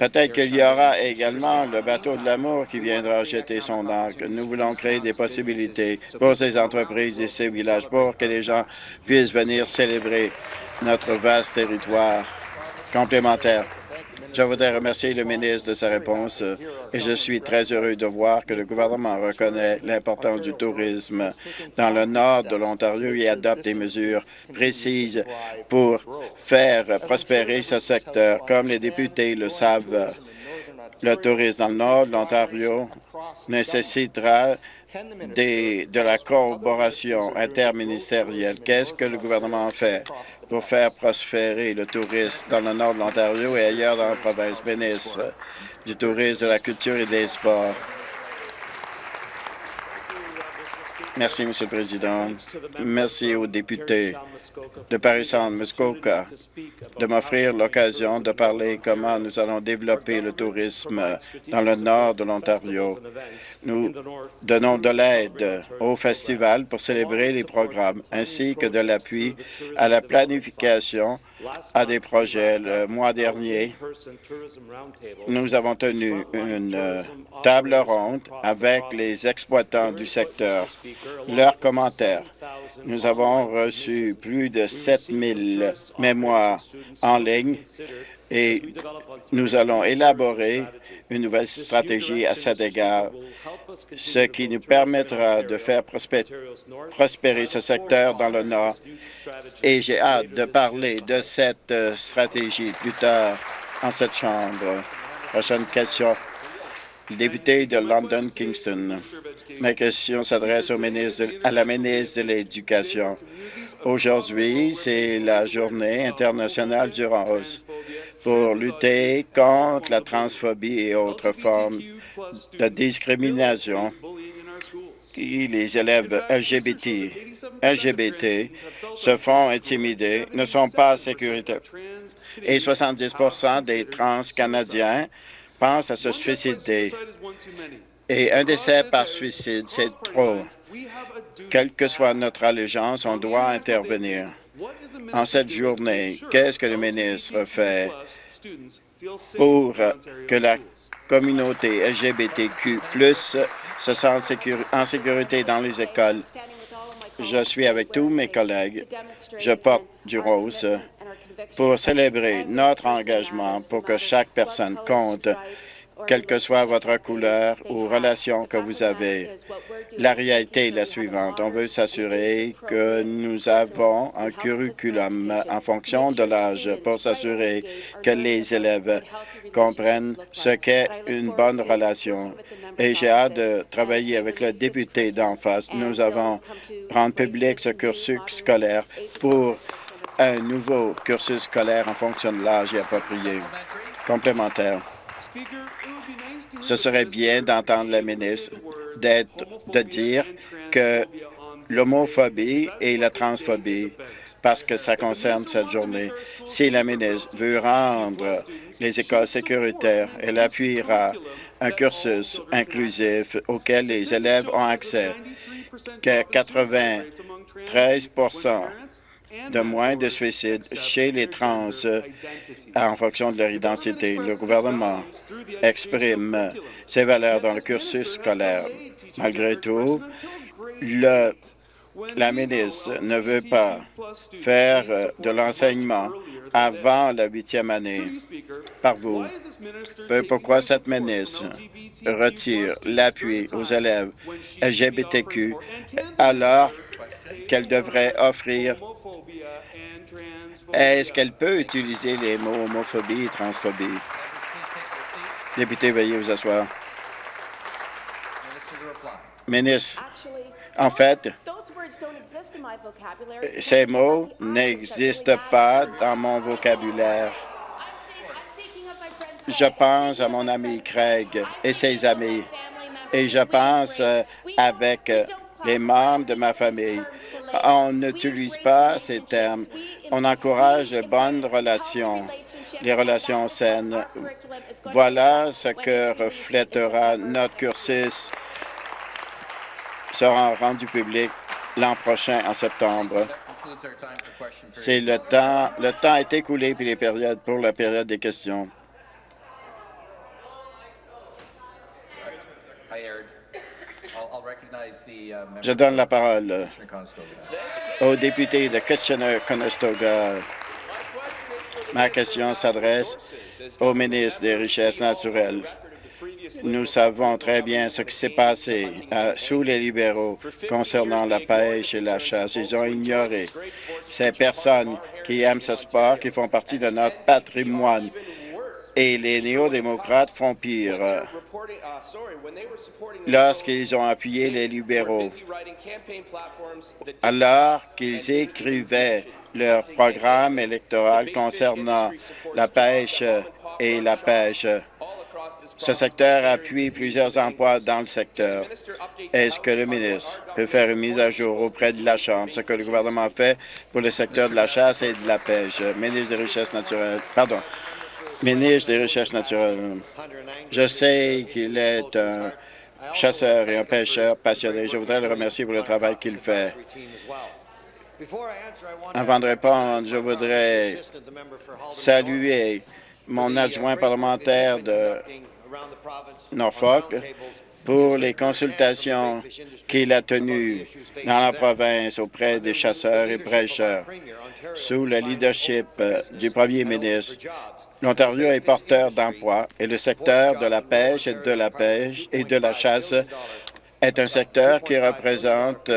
Peut-être qu'il y aura également le bateau de l'amour qui viendra jeter son arc. Nous voulons créer des possibilités pour ces entreprises et ces villages pour que les gens puissent venir célébrer notre vaste territoire complémentaire. Je voudrais remercier le ministre de sa réponse et je suis très heureux de voir que le gouvernement reconnaît l'importance du tourisme dans le nord de l'Ontario et adopte des mesures précises pour faire prospérer ce secteur. Comme les députés le savent, le tourisme dans le nord de l'Ontario nécessitera de la collaboration interministérielle. Qu'est-ce que le gouvernement fait pour faire prospérer le tourisme dans le nord de l'Ontario et ailleurs dans la province? Ministre du tourisme, de la culture et des sports? Merci, Monsieur le Président. Merci aux députés de Paris-Centre, Muskoka, de m'offrir l'occasion de parler comment nous allons développer le tourisme dans le nord de l'Ontario. Nous donnons de l'aide au festival pour célébrer les programmes, ainsi que de l'appui à la planification à des projets. Le mois dernier, nous avons tenu une euh, table ronde avec les exploitants du secteur. Leurs commentaires. Nous avons reçu plus de 7000 mémoires en ligne et nous allons élaborer une nouvelle stratégie à cet égard, ce qui nous permettra de faire prospérer ce secteur dans le Nord. Et j'ai hâte de parler de cette euh, stratégie plus tard en cette Chambre. Prochaine question. Député de London Kingston. Ma question s'adresse à la ministre de l'Éducation. Aujourd'hui, c'est la journée internationale du rose pour lutter contre la transphobie et autres formes de discrimination les élèves LGBT, LGBT se font intimider, ne sont pas en sécurité. Et 70% des trans-canadiens pensent à se suicider. Et un décès par suicide, c'est trop. Quelle que soit notre allégeance, on doit intervenir. En cette journée, qu'est-ce que le ministre fait pour que la communauté LGBTQ se sente en sécurité dans les écoles? Je suis avec tous mes collègues. Je porte du rose pour célébrer notre engagement pour que chaque personne compte quelle que soit votre couleur ou relation que vous avez. La réalité est la suivante. On veut s'assurer que nous avons un curriculum en fonction de l'âge pour s'assurer que les élèves comprennent ce qu'est une bonne relation. Et j'ai hâte de travailler avec le député d'en face. Nous avons rendu public ce cursus scolaire pour un nouveau cursus scolaire en fonction de l'âge approprié. Complémentaire. Ce serait bien d'entendre la ministre de dire que l'homophobie et la transphobie, parce que ça concerne cette journée. Si la ministre veut rendre les écoles sécuritaires, elle appuiera un cursus inclusif auquel les élèves ont accès, que 93 de moins de suicides chez les trans en fonction de leur identité. Le gouvernement exprime ses valeurs dans le cursus scolaire. Malgré tout, la ministre ne veut pas faire de l'enseignement avant la huitième année par vous. Pourquoi cette ministre retire l'appui aux élèves LGBTQ alors qu'elle devrait offrir est-ce qu'elle peut utiliser les mots homophobie et transphobie? Député, veuillez vous asseoir. Ministre, en fait, ces mots n'existent pas dans mon vocabulaire. Je pense à mon ami Craig et ses amis, et je pense euh, avec euh, les membres de ma famille. On n'utilise pas ces termes. On encourage les bonnes relations, les relations saines. Voilà ce que reflètera notre cursus sera rendu public l'an prochain en septembre. C'est le temps. Le temps est écoulé pour la période des questions. Je donne la parole au député de Kitchener-Conestoga. Ma question s'adresse au ministre des Richesses naturelles. Nous savons très bien ce qui s'est passé euh, sous les libéraux concernant la pêche et la chasse. Ils ont ignoré ces personnes qui aiment ce sport, qui font partie de notre patrimoine. Et les néo-démocrates font pire. Lorsqu'ils ont appuyé les libéraux, alors qu'ils écrivaient leur programme électoral concernant la pêche et la pêche. Ce secteur appuie plusieurs emplois dans le secteur. Est-ce que le ministre peut faire une mise à jour auprès de la Chambre, ce que le gouvernement fait pour le secteur de la chasse et de la pêche? Ministre des Richesses naturelles, pardon, ministre des Recherches naturelles. Je sais qu'il est un chasseur et un pêcheur passionné. Je voudrais le remercier pour le travail qu'il fait. Avant de répondre, je voudrais saluer mon adjoint parlementaire de Norfolk pour les consultations qu'il a tenues dans la province auprès des chasseurs et pêcheurs sous le leadership du premier ministre. L'Ontario est porteur d'emplois et le secteur de la pêche et de la pêche et de la chasse est un secteur qui représente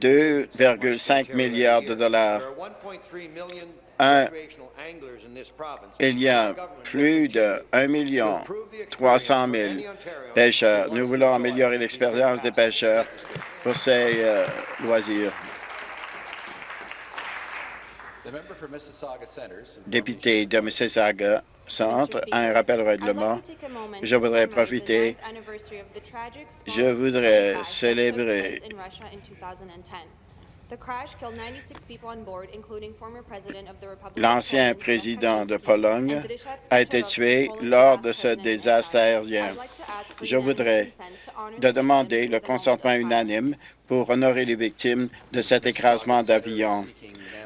2,5 milliards de dollars. il y a plus de 1 million 300 000 pêcheurs. Nous voulons améliorer l'expérience des pêcheurs pour ces euh, loisirs. Député de Mississauga Centre, un rappel au règlement. Je voudrais profiter, je voudrais célébrer L'ancien président de Pologne a été tué lors de ce désastre aérien. Je voudrais de demander le consentement unanime pour honorer les victimes de cet écrasement d'avion.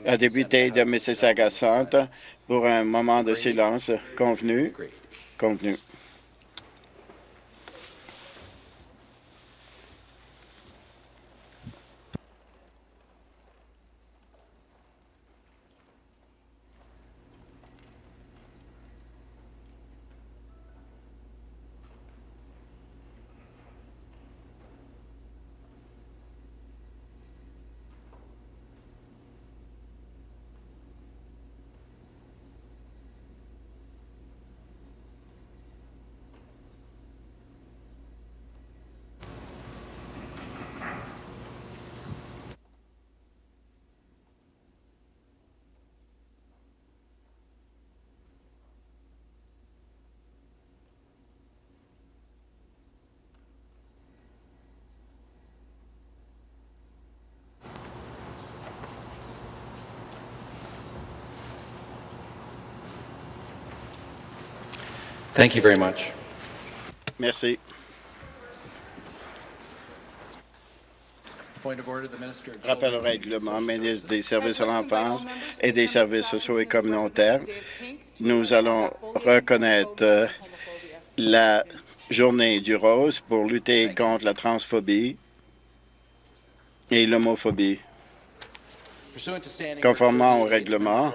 La députée de Mississauga Centre pour un moment de silence convenu. Convenu. Thank you very much. Merci. Rappel au règlement, ministre des Services à l'enfance et des services sociaux et communautaires. Nous allons reconnaître euh, la journée du rose pour lutter contre la transphobie et l'homophobie. Conformément au règlement,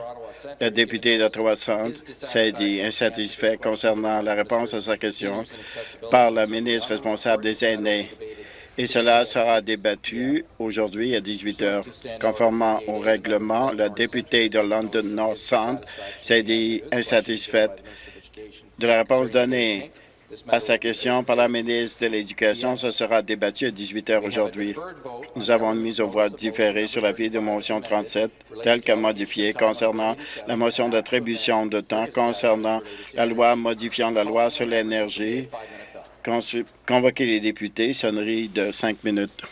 le député d'Ottawa Centre s'est dit insatisfait concernant la réponse à sa question par la ministre responsable des aînés et cela sera débattu aujourd'hui à 18 heures. Conformément au règlement, le député de London North Centre s'est dit insatisfait de la réponse donnée à sa question par la ministre de l'Éducation. Ce sera débattu à 18 heures aujourd'hui. Nous avons une mise aux voix différée sur la vie de motion 37, telle que modifiée, concernant la motion d'attribution de temps concernant la loi modifiant la loi sur l'énergie. Convoquer les députés, sonnerie de cinq minutes.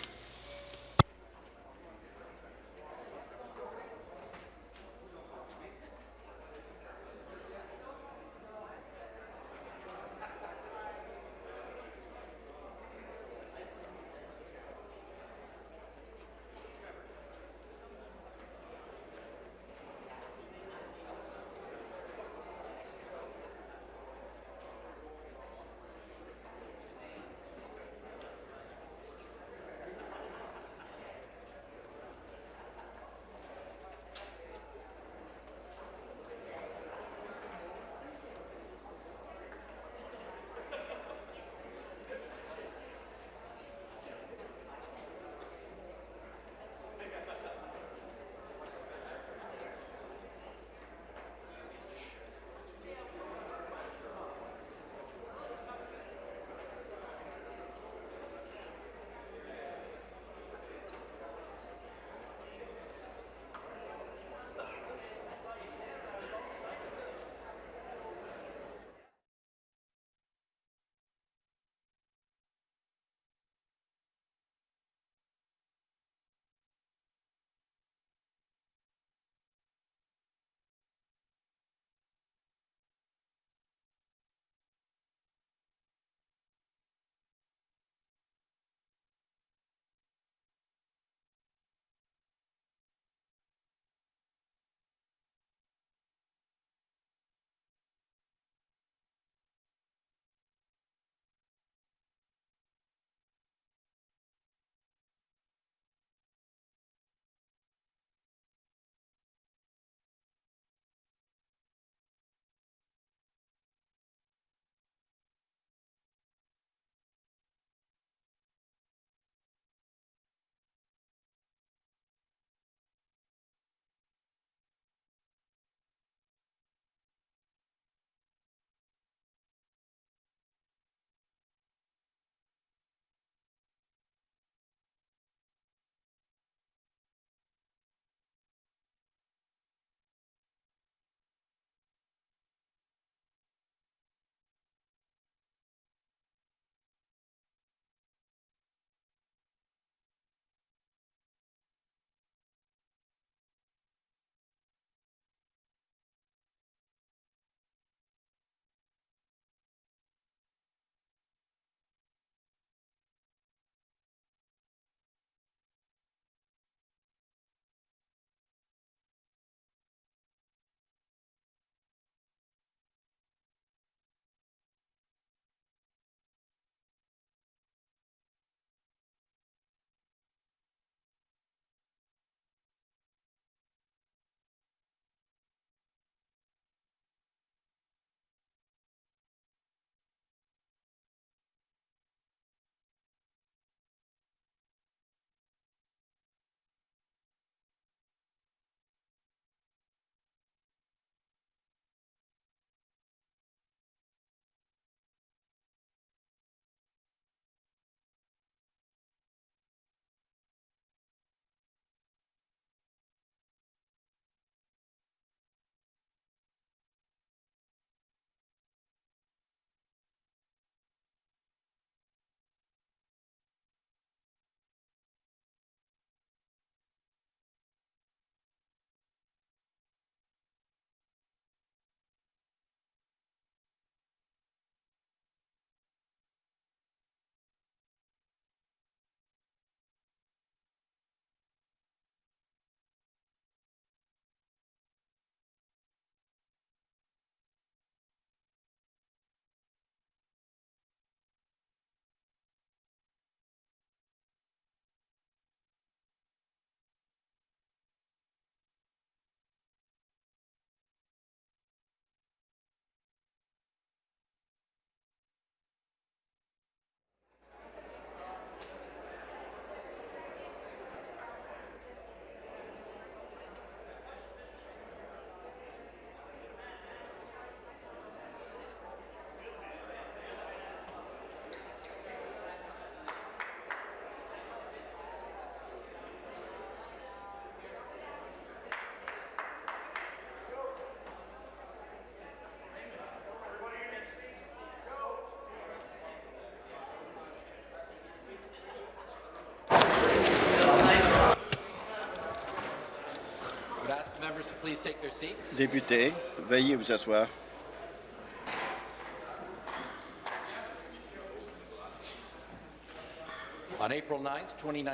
Députés, veuillez vous asseoir.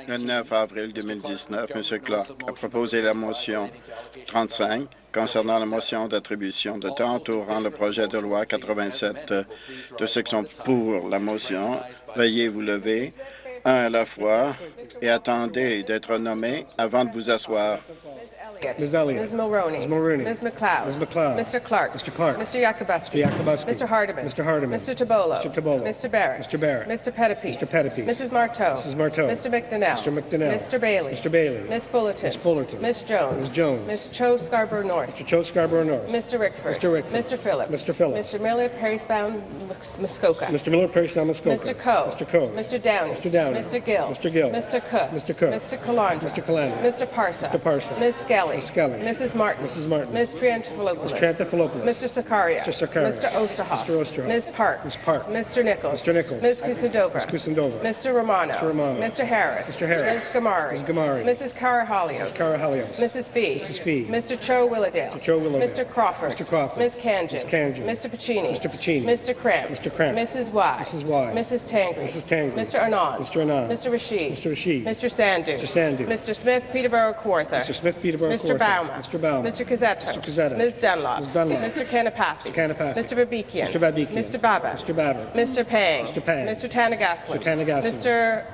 Le 9 avril 2019, M. Clark a proposé la motion 35 concernant la motion d'attribution de temps entourant le projet de loi 87. De ceux qui sont pour la motion, veuillez vous lever un à la fois et attendez d'être nommé avant de vous asseoir. Ms. Elliott. Ms. Mulroney. Ms. Mulroney. Ms. McLeod. Ms. McLeod. Mr. Clark. Mr. Clark. Mr. Yakubuski. Mr. Yakubuski. Mr. Hardeman. Mr. Hardeman. Mr. Tabolo. Mr. Tabolo. Mr. Barrett. Mr. Barrett. Mr. Pettipies. Mr. Pettipies. Mrs. Marteau. Mrs. Marteau. Mr. McDonnell. Mr. McDonnell. Mr. Bailey. Mr. Bailey. Ms. Fullerton. Ms. Fullerton. Ms. Jones. Ms. Jones. Ms. Cho Scarborough North. Mr. Cho Scarborough North. Mr. Rickford. Mr. Rickford. Mr. Phillips. Mr. Phillips. Mr. Miller, Perrysbound, Muskoka. Mr. Miller, Perry Muskoka. Mr. Coe. Mr. Coe. Mr. Downey. Mr. Downey. Mr. Gill. Mr. Gill. Mr. Cook. Mr. Cook. Mr. Calandra. Mr. Calandra. Mr. Parsa. Mr. Parsa. Ms. Skelly. Ms. Skelly. Mrs. Martin. Mrs. Martin. Ms. Triantafilopoulos. Ms. Triantafilopoulos. Mr. Sakaria. Mr. Sakaria. Mr. Osterhoff. Mr. Osterhoff. Ms. Park. Ms. Park. Mr. Nichols. Mr. Nichols. Ms. Kusendova. Ms. Kusendova. Mr. Romano. Mr. Romano. Mr. Harris. Mr. Harris. Ms. Gamari. Ms. Gamari. Mrs. Carahalios. Ms. Carahalios. Mrs. Fee. Mrs. Fee. Mr. Cho Willowdale. Mr. Cho Willowdale. Mr. Crawford. Mr. Crawford. Ms. Kanjan. Ms. Kanjan. Mr. Pacini. Mr. Pacini. Mr. Cramp. Mr. Cramp. Mrs. Y. Mrs. Y. Mrs. Tangri. Mrs. Tangri. Mr. Anand. Mr. Anand. Mr. Rashid. Mr. Rashid. Mr. Sandu. Mr. Sandu. Mr. Smith, Peterborough, Kawartha. Mr. Smith, Peterborough, Mr. Kawartha. Bauma. Mr. Bauma. Mr. Cazzetto. Mr. Cazzetto. Ms. Dunlop. Ms. Dunlop. Mr. Kanapathy. Mr. Kanapathy. Mr. Babikian. Mr. Babikian. Mr. Baba. Mr. Baba. Mr. Pang. Mr. Pang. Mr. Tanagaslan. Mr. Tanagaslan. Mr.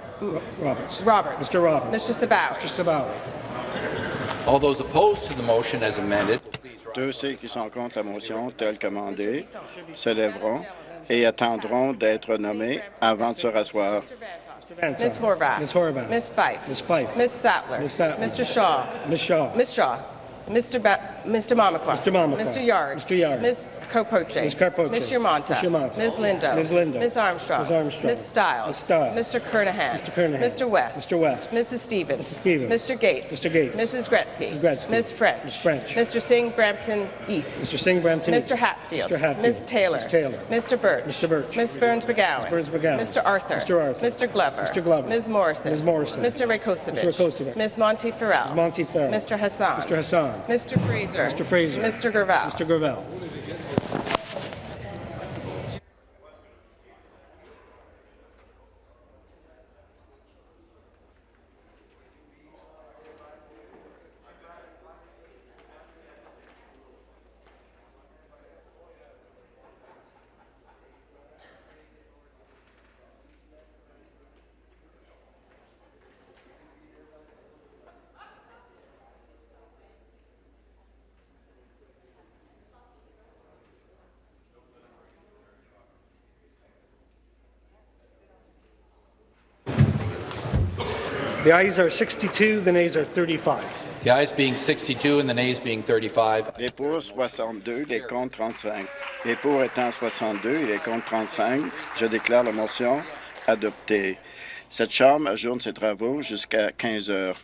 Roberts. Roberts. Mr. Roberts. Mr. Sabawi. Mr. Sabawi. All those opposed to the motion as amended, Tous ceux qui sont contre la motion telle qu'amendée se lèveront et attendront d'être nommés avant de se rasseoir. Ms. Horvath. Ms. Horvath. Ms. Fife. Ms. Fife. Ms. Sattler. Ms. Sattler. Mr. Shaw. Ms. Shaw. Ms. Shaw. Mr. Ba Mr. Mamakwa. Mr. Mamakwa. Mr. Yard. Mr. Yard. Ms. Carpoche. Ms. Carpoche. Ms. Yermonta. Ms. Yermonta. Ms. Lindo. Ms. Lindo. Ms. Armstrong. Ms. Armstrong. Ms. Stiles. Ms. Stiles. Mr. Kernahan. Mr. Kernahan. Mr. West. Mr. West. Mrs. Stevens. Mrs. Stevens. Mr. Gates. Mr. Gates. Mrs. Gretzky. Mrs. Gretzky. Ms. French. Ms. French. Mr. Singh Brampton East. Mr. Singh Brampton. Mr. Hatfield. Mr. Hatfield. Ms. Taylor. Ms. Taylor. Mr. Birch. Mr. Birch. Ms. Burns McGowan. Ms. Burns McGowan. Mr. Arthur. Mr. Arthur. Mr. Glover. Mr. Glover. Ms. Morrison. Ms. Morrison. Mr. Rakosovic. Mr. Rakosovic. Ms. Monty Farrell. Ms. Monty Farrell. Mr. Hassan. Mr. Hassan. Mr. Fraser. Mr. Fraser. Mr. Gravel. Mr. Gravel. The ayes are 62, the nays are 35. the ayes being 62 and the nays being 35, Les pour 62, les contre 35. Les pour étant 62 et les contre 35, je déclare la motion adoptée. Cette Chambre ajourne ses travaux jusqu'à 15 heures.